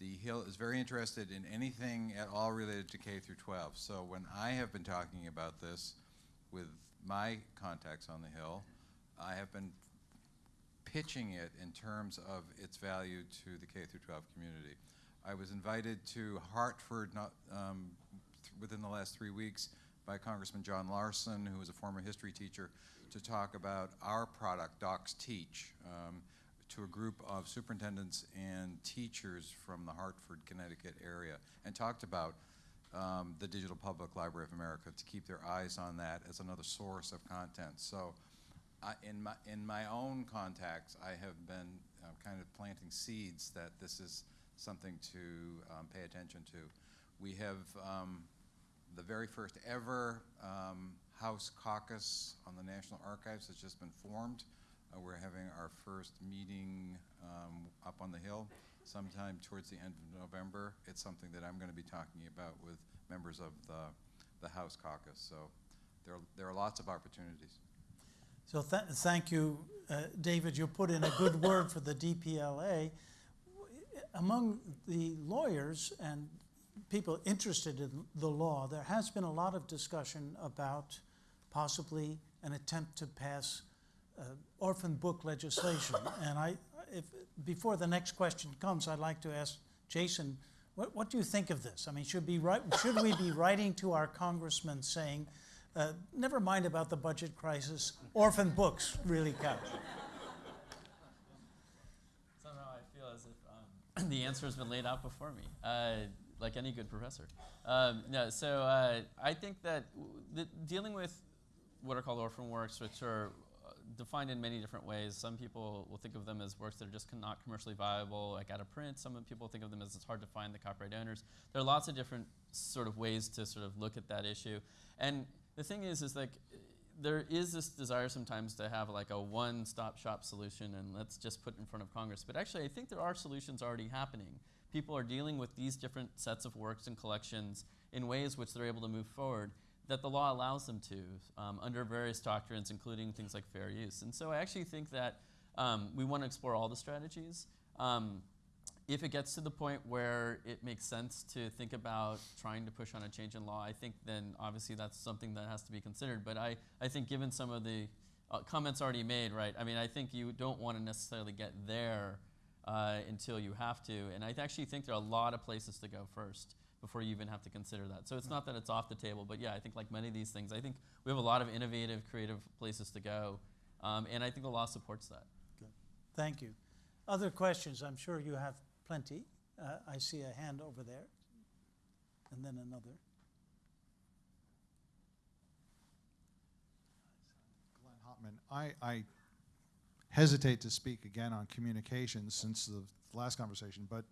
The Hill is very interested in anything at all related to K through 12. So when I have been talking about this with my contacts on the Hill, I have been pitching it in terms of its value to the K through 12 community. I was invited to Hartford not, um, th- within the last three weeks by Congressman John Larson, who was a former history teacher, to talk about our product, DocsTeach, um, to a group of superintendents and teachers from the Hartford, Connecticut area, and talked about um, the Digital Public Library of America to keep their eyes on that as another source of content. So In my in my own contacts, I have been uh, kind of planting seeds that this is something to um, pay attention to. We have um, the very first ever um, House caucus on the National Archives has just been formed. Uh, we're having our first meeting um, up on the Hill sometime towards the end of November. It's something that I'm going to be talking about with members of the, the House caucus. So there, there are lots of opportunities. So th- thank you, uh, David. You put in a good word for the DPLA. Among the lawyers and people interested in the law, there has been a lot of discussion about possibly an attempt to pass uh, orphan book legislation. And I, if, before the next question comes, I'd like to ask Jason, what, what do you think of this? I mean, should, be should we be writing to our congressman saying, uh, never mind about the budget crisis, orphan books really count? Somehow I feel as if um, the answer has been laid out before me, uh, like any good professor. Um, no, so uh, I think that the, dealing with what are called orphan works, which are uh, defined in many different ways. Some people will think of them as works that are just not commercially viable, like out of print. Some people think of them as it's hard to find the copyright owners. There are lots of different sort of ways to sort of look at that issue. And the thing is, is like there is this desire sometimes to have like a one-stop shop solution and let's just put it in front of Congress. But actually, I think there are solutions already happening. People are dealing with these different sets of works and collections in ways which they're able to move forward that the law allows them to um, under various doctrines, including things like fair use. And so I actually think that um, we want to explore all the strategies. Um, if it gets to the point where it makes sense to think about trying to push on a change in law, I think then obviously that's something that has to be considered. But I, I think given some of the uh, comments already made, right, I mean, I think you don't want to necessarily get there uh, until you have to. And I actually think there are a lot of places to go first before you even have to consider that. So it's not that it's off the table, but yeah, I think like many of these things, I think we have a lot of innovative, creative places to go. Um, and I think the law supports that. Good. Thank you. Other questions? I'm sure you have plenty. Uh, I see a hand over there, and then another. Glenn Hopman. I, I hesitate to speak again on communications since the last conversation, but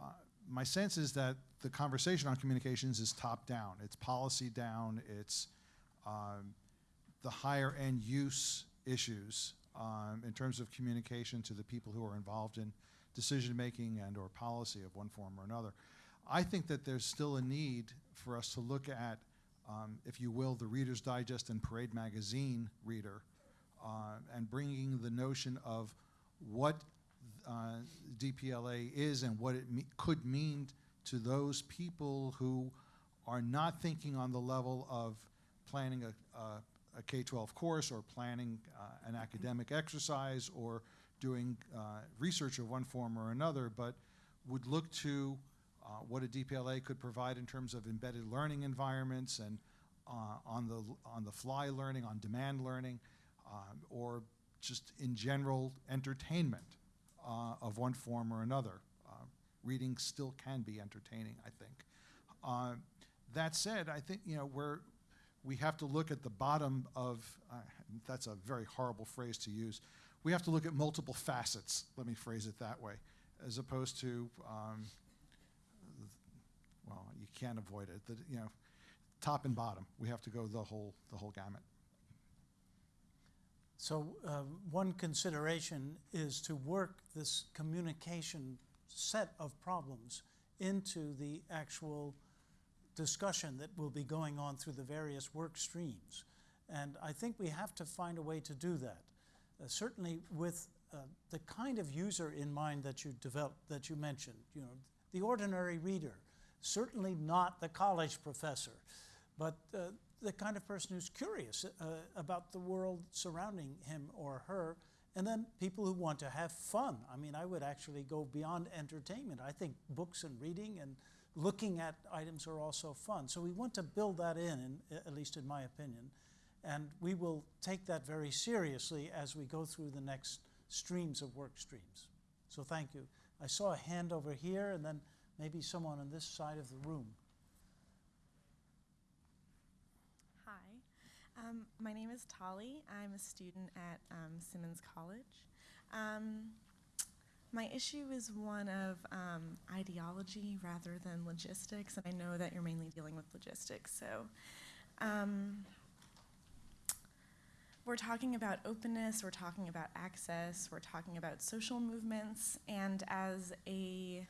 uh, my sense is that the conversation on communications is top down. It's policy down. It's um, the higher end use issues um, in terms of communication to the people who are involved in decision making and or policy of one form or another. I think that there's still a need for us to look at, um, if you will, the Reader's Digest and Parade magazine reader, uh, and bringing the notion of what uh, DPLA is and what it me- could mean to those people who are not thinking on the level of planning a, a, a K-12 course or planning uh, an academic exercise or doing uh, research of one form or another, but would look to uh, what a DPLA could provide in terms of embedded learning environments and uh, on the on the fly learning, on demand learning, um, or just in general entertainment uh, of one form or another. Uh, reading still can be entertaining, I think. Uh, that said, I think you know we're we have to look at the bottom of uh, that's a very horrible phrase to use. We have to look at multiple facets. Let me phrase it that way, as opposed to um, well, you can't avoid it. The, you know, top and bottom. We have to go the whole the whole gamut. So uh, one consideration is to work this communication set of problems into the actual discussion that will be going on through the various work streams. And I think we have to find a way to do that. Uh, certainly with uh, the kind of user in mind that you developed, that you mentioned, you know, the ordinary reader, certainly not the college professor, but uh, the kind of person who's curious uh, about the world surrounding him or her, and then people who want to have fun. I mean, I would actually go beyond entertainment. I think books and reading and looking at items are also fun. So we want to build that in, in at least in my opinion, and we will take that very seriously as we go through the next streams of work streams. So thank you. I saw a hand over here, and then maybe someone on this side of the room. Hi, um, my name is Tolly. I'm a student at um, Simmons College. Um, my issue is one of um, ideology rather than logistics, and I know that you're mainly dealing with logistics. So, um, we're talking about openness, we're talking about access, we're talking about social movements, and as a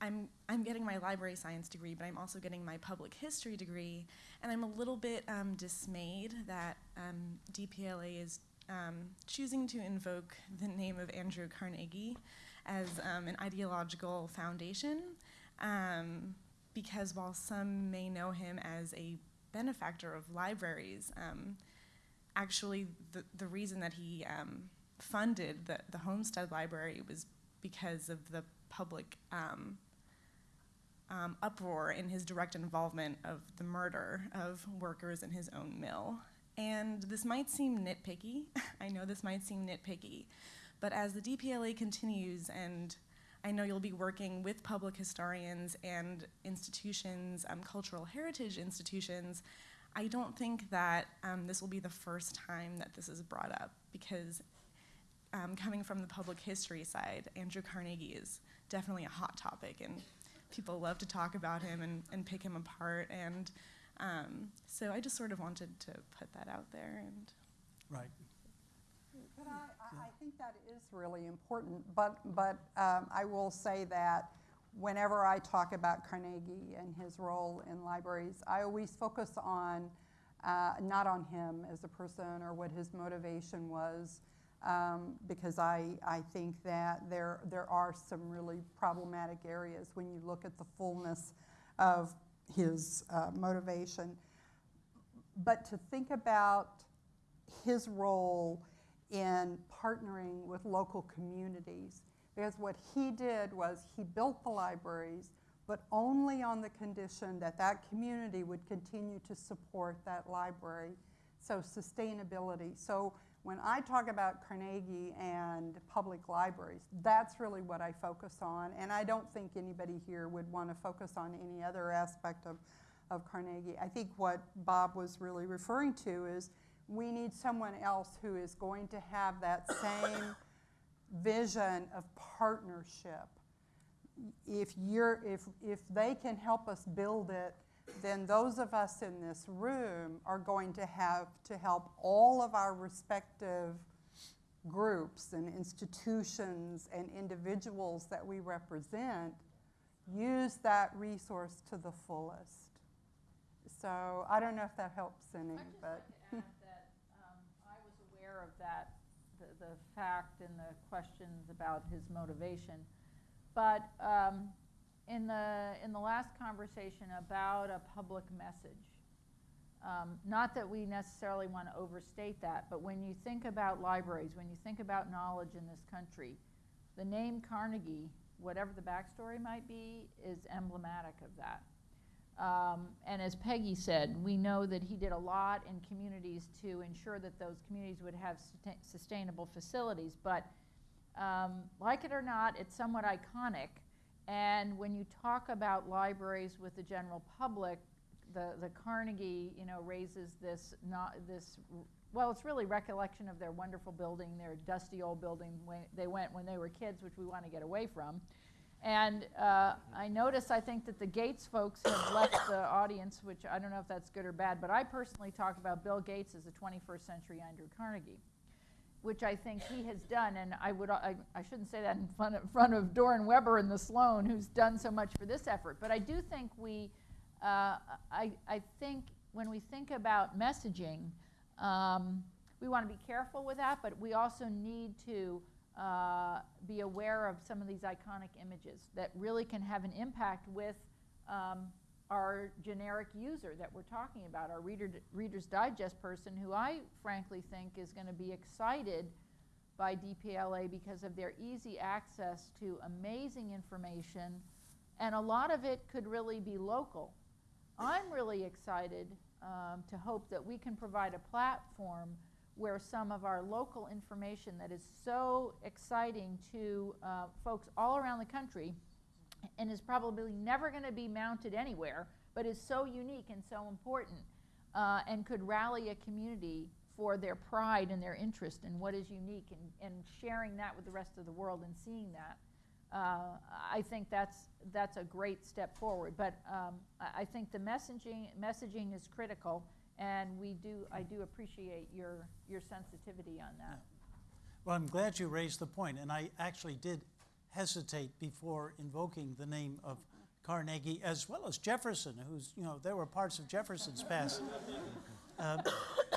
I'm, I'm getting my library science degree, but I'm also getting my public history degree, and I'm a little bit um, dismayed that um, DPLA is um, choosing to invoke the name of Andrew Carnegie as um, an ideological foundation, um, because while some may know him as a benefactor of libraries, um, actually the, the reason that he funded the, the Homestead Library was because of the public um, um, uproar in his direct involvement of the murder of workers in his own mill. And this might seem nitpicky. I know this might seem nitpicky. But as the DPLA continues, and I know you'll be working with public historians and institutions, um, cultural heritage institutions, I don't think that um, this will be the first time that this is brought up because um, coming from the public history side, Andrew Carnegie is definitely a hot topic and people love to talk about him and, and pick him apart. And um, so I just sort of wanted to put that out there. And Right. But I, I, I think that is really important, but, but um, I will say that whenever I talk about Carnegie and his role in libraries, I always focus on, uh, not on him as a person or what his motivation was, um, because I, I think that there, there are some really problematic areas when you look at the fullness of his uh, motivation. But to think about his role in partnering with local communities, because what he did was he built the libraries, but only on the condition that that community would continue to support that library. So sustainability. So when I talk about Carnegie and public libraries, that's really what I focus on. And I don't think anybody here would want to focus on any other aspect of, of Carnegie. I think what Bob was really referring to is we need someone else who is going to have that same vision of partnership. If, you're, if, if they can help us build it, then those of us in this room are going to have to help all of our respective groups and institutions and individuals that we represent use that resource to the fullest. So I don't know if that helps any, but. like to add that um, I was aware of that, the, fact and the questions about his motivation. But um, in the in the last conversation about a public message, um, not that we necessarily want to overstate that, but when you think about libraries, when you think about knowledge in this country, the name Carnegie, whatever the backstory might be, is emblematic of that. Um, and as Peggy said, we know that he did a lot in communities to ensure that those communities would have susta- sustainable facilities. But um, like it or not, it's somewhat iconic. And when you talk about libraries with the general public, the, the Carnegie, you know, raises this not this. Well, it's really recollection of their wonderful building, their dusty old building when they went when they were kids, which we want to get away from. And uh, I notice, I think that the Gates folks have left the audience, which I don't know if that's good or bad, but I personally talk about Bill Gates as the 21st century Andrew Carnegie, which I think he has done. And I, would, I, I shouldn't say that in front of, front of Doron Weber and the Sloan, who's done so much for this effort. But I do think we, uh, I, I think when we think about messaging, um, we want to be careful with that, but we also need to uh, be aware of some of these iconic images that really can have an impact with um, our generic user that we're talking about, our reader, Reader's Digest person, who I frankly think is going to be excited by DPLA because of their easy access to amazing information, and a lot of it could really be local. I'm really excited um, to hope that we can provide a platform where some of our local information that is so exciting to uh, folks all around the country and is probably never going to be mounted anywhere, but is so unique and so important uh, and could rally a community for their pride and their interest in what is unique and, and sharing that with the rest of the world and seeing that. Uh, I think that's, that's a great step forward. But um, I, I think the messaging, messaging is critical and we do, I do appreciate your, your sensitivity on that. Well, I'm glad you raised the point, and I actually did hesitate before invoking the name of Carnegie as well as Jefferson, who's, you know, there were parts of Jefferson's past. Uh,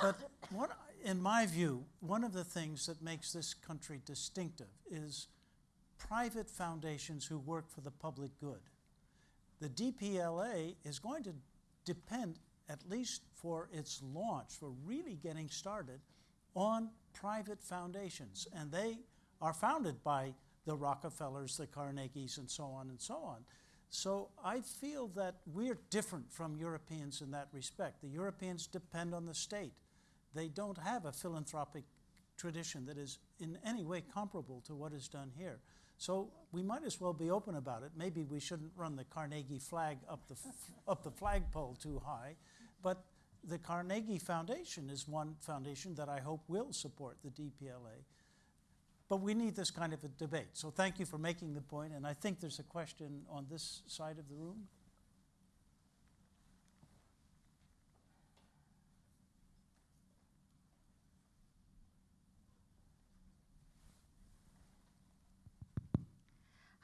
but what, in my view, one of the things that makes this country distinctive is private foundations who work for the public good. The DPLA is going to depend at least for its launch, for really getting started, on private foundations. And they are founded by the Rockefellers, the Carnegies, and so on and so on. So I feel that we're different from Europeans in that respect. The Europeans depend on the state. They don't have a philanthropic tradition that is in any way comparable to what is done here. So we might as well be open about it. Maybe we shouldn't run the Carnegie flag up the, up the flagpole too high, but the Carnegie Foundation is one foundation that I hope will support the DPLA. But we need this kind of a debate. So thank you for making the point. and I think there's a question on this side of the room.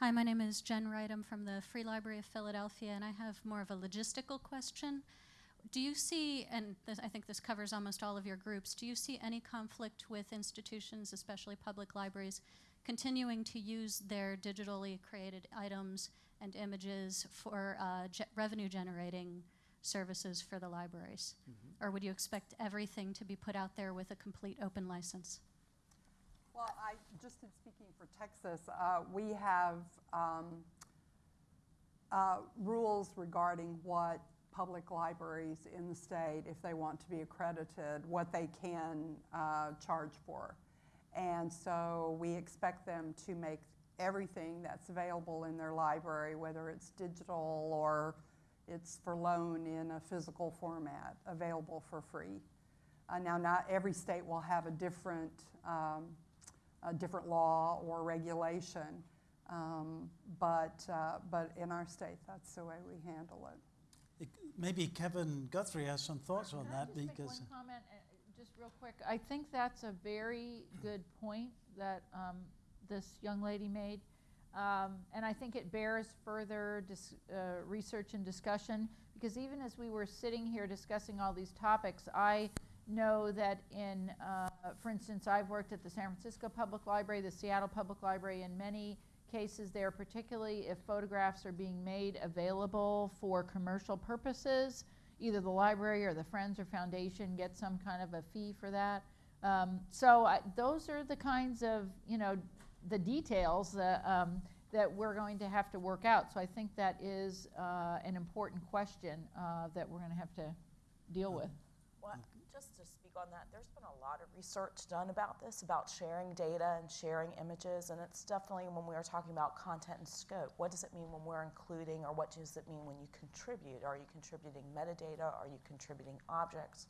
Hi, my name is Jen Wright. I'm from the Free Library of Philadelphia, and I have more of a logistical question. Do you see, and this, I think this covers almost all of your groups, do you see any conflict with institutions, especially public libraries, continuing to use their digitally created items and images for uh, ge revenue generating services for the libraries? Mm-hmm. Or would you expect everything to be put out there with a complete open license? Well, I, just in speaking for Texas, uh, we have um, uh, rules regarding what public libraries in the state, if they want to be accredited, what they can uh, charge for. And so we expect them to make everything that's available in their library, whether it's digital or it's for loan in a physical format, available for free. Uh, now, not every state will have a different um, a different law or regulation. Um, but, uh, but in our state, that's the way we handle it. It. Maybe Kevin Guthrie has some thoughts on Can I that just make because. one comment, uh, just real quick? I think that's a very good point that um, this young lady made. Um, and I think it bears further dis- uh, research and discussion because even as we were sitting here discussing all these topics, I know that in, uh, for instance, I've worked at the San Francisco Public Library, the Seattle Public Library, and many cases there, particularly if photographs are being made available for commercial purposes, either the library or the Friends or Foundation get some kind of a fee for that. Um, so I, those are the kinds of, you know, the details uh, um, that we're going to have to work out. So I think that is uh, an important question uh, that we're going to have to deal with. Well, speak on that, there's been a lot of research done about this, about sharing data and sharing images, and it's definitely when we are talking about content and scope. What does it mean when we're including, or what does it mean when you contribute? Are you contributing metadata? Are you contributing objects?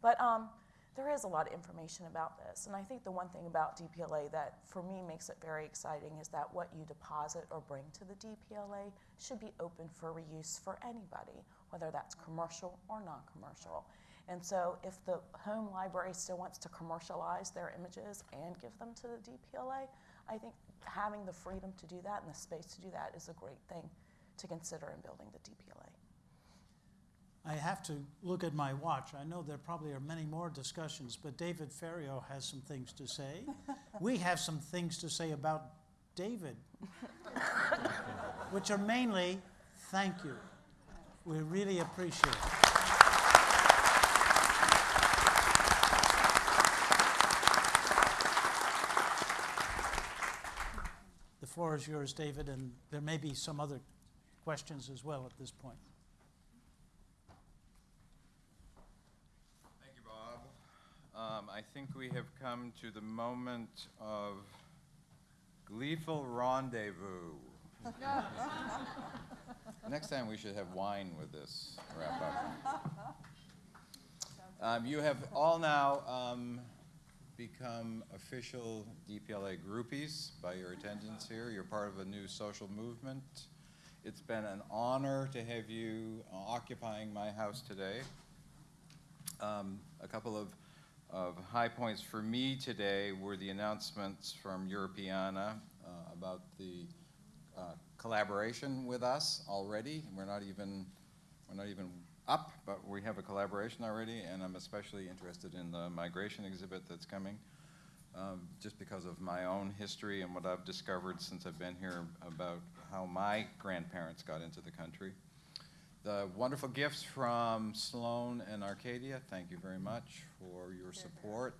But um, there is a lot of information about this. And I think the one thing about DPLA that for me makes it very exciting is that what you deposit or bring to the DPLA should be open for reuse for anybody, whether that's commercial or non commercial. And so if the home library still wants to commercialize their images and give them to the DPLA, I think having the freedom to do that and the space to do that is a great thing to consider in building the DPLA. I have to look at my watch. I know there probably are many more discussions, but David Ferriero has some things to say. we have some things to say about David, which are mainly thank you. We really appreciate it. The floor is yours, David, and there may be some other questions as well at this point. Thank you, Bob. Um, I think we have come to the moment of gleeful rendezvous. Next time we should have wine with this wrap up. Um, you have all now um, become official DPLA groupies by your attendance here. You're part of a new social movement. It's been an honor to have you uh, occupying my house today. Um, a couple of, of high points for me today were the announcements from Europeana uh, about the uh, collaboration with us already. We're not even we're not even up, but we have a collaboration already, and I'm especially interested in the migration exhibit that's coming, um, just because of my own history and what I've discovered since I've been here about how my grandparents got into the country. The wonderful gifts from Sloan and Arcadia, thank you very much for your support.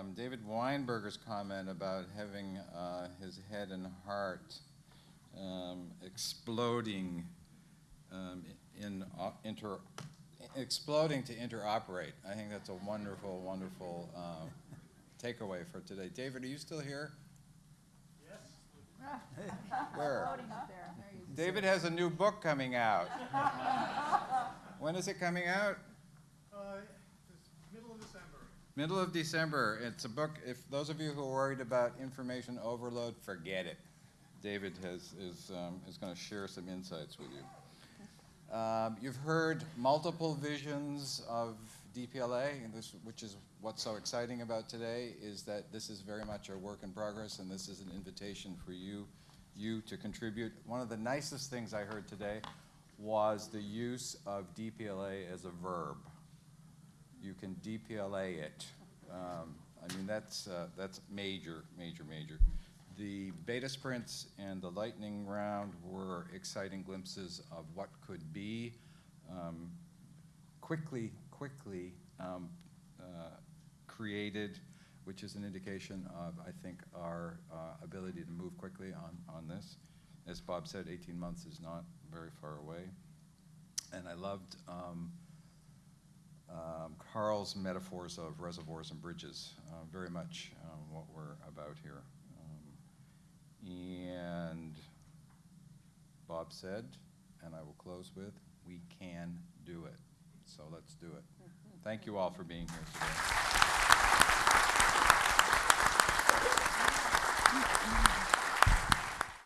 Um, David Weinberger's comment about having uh, his head and heart um, exploding um, in uh, inter exploding to interoperate. I think that's a wonderful, wonderful uh, takeaway for today. David, are you still here? Yes. Where? Floating up there. There you go. David has a new book coming out. when is it coming out? Middle of December. It's a book. If those of you who are worried about information overload, forget it. David has, is, um, is going to share some insights with you. Um, you've heard multiple visions of DPLA, and this, which is what's so exciting about today, is that this is very much a work in progress, and this is an invitation for you, you to contribute. One of the nicest things I heard today was the use of DPLA as a verb. You can DPLA it. Um, I mean, that's, uh, that's major, major, major. The beta sprints and the lightning round were exciting glimpses of what could be. Um, quickly, quickly um, uh, created, which is an indication of, I think, our uh, ability to move quickly on, on this. As Bob said, 18 months is not very far away. And I loved um, um, Carl's metaphors of reservoirs and bridges, uh, very much um, what we're about here. Um, and Bob said, and I will close with, we can do it. So let's do it. Mm-hmm. Thank you all for being here today.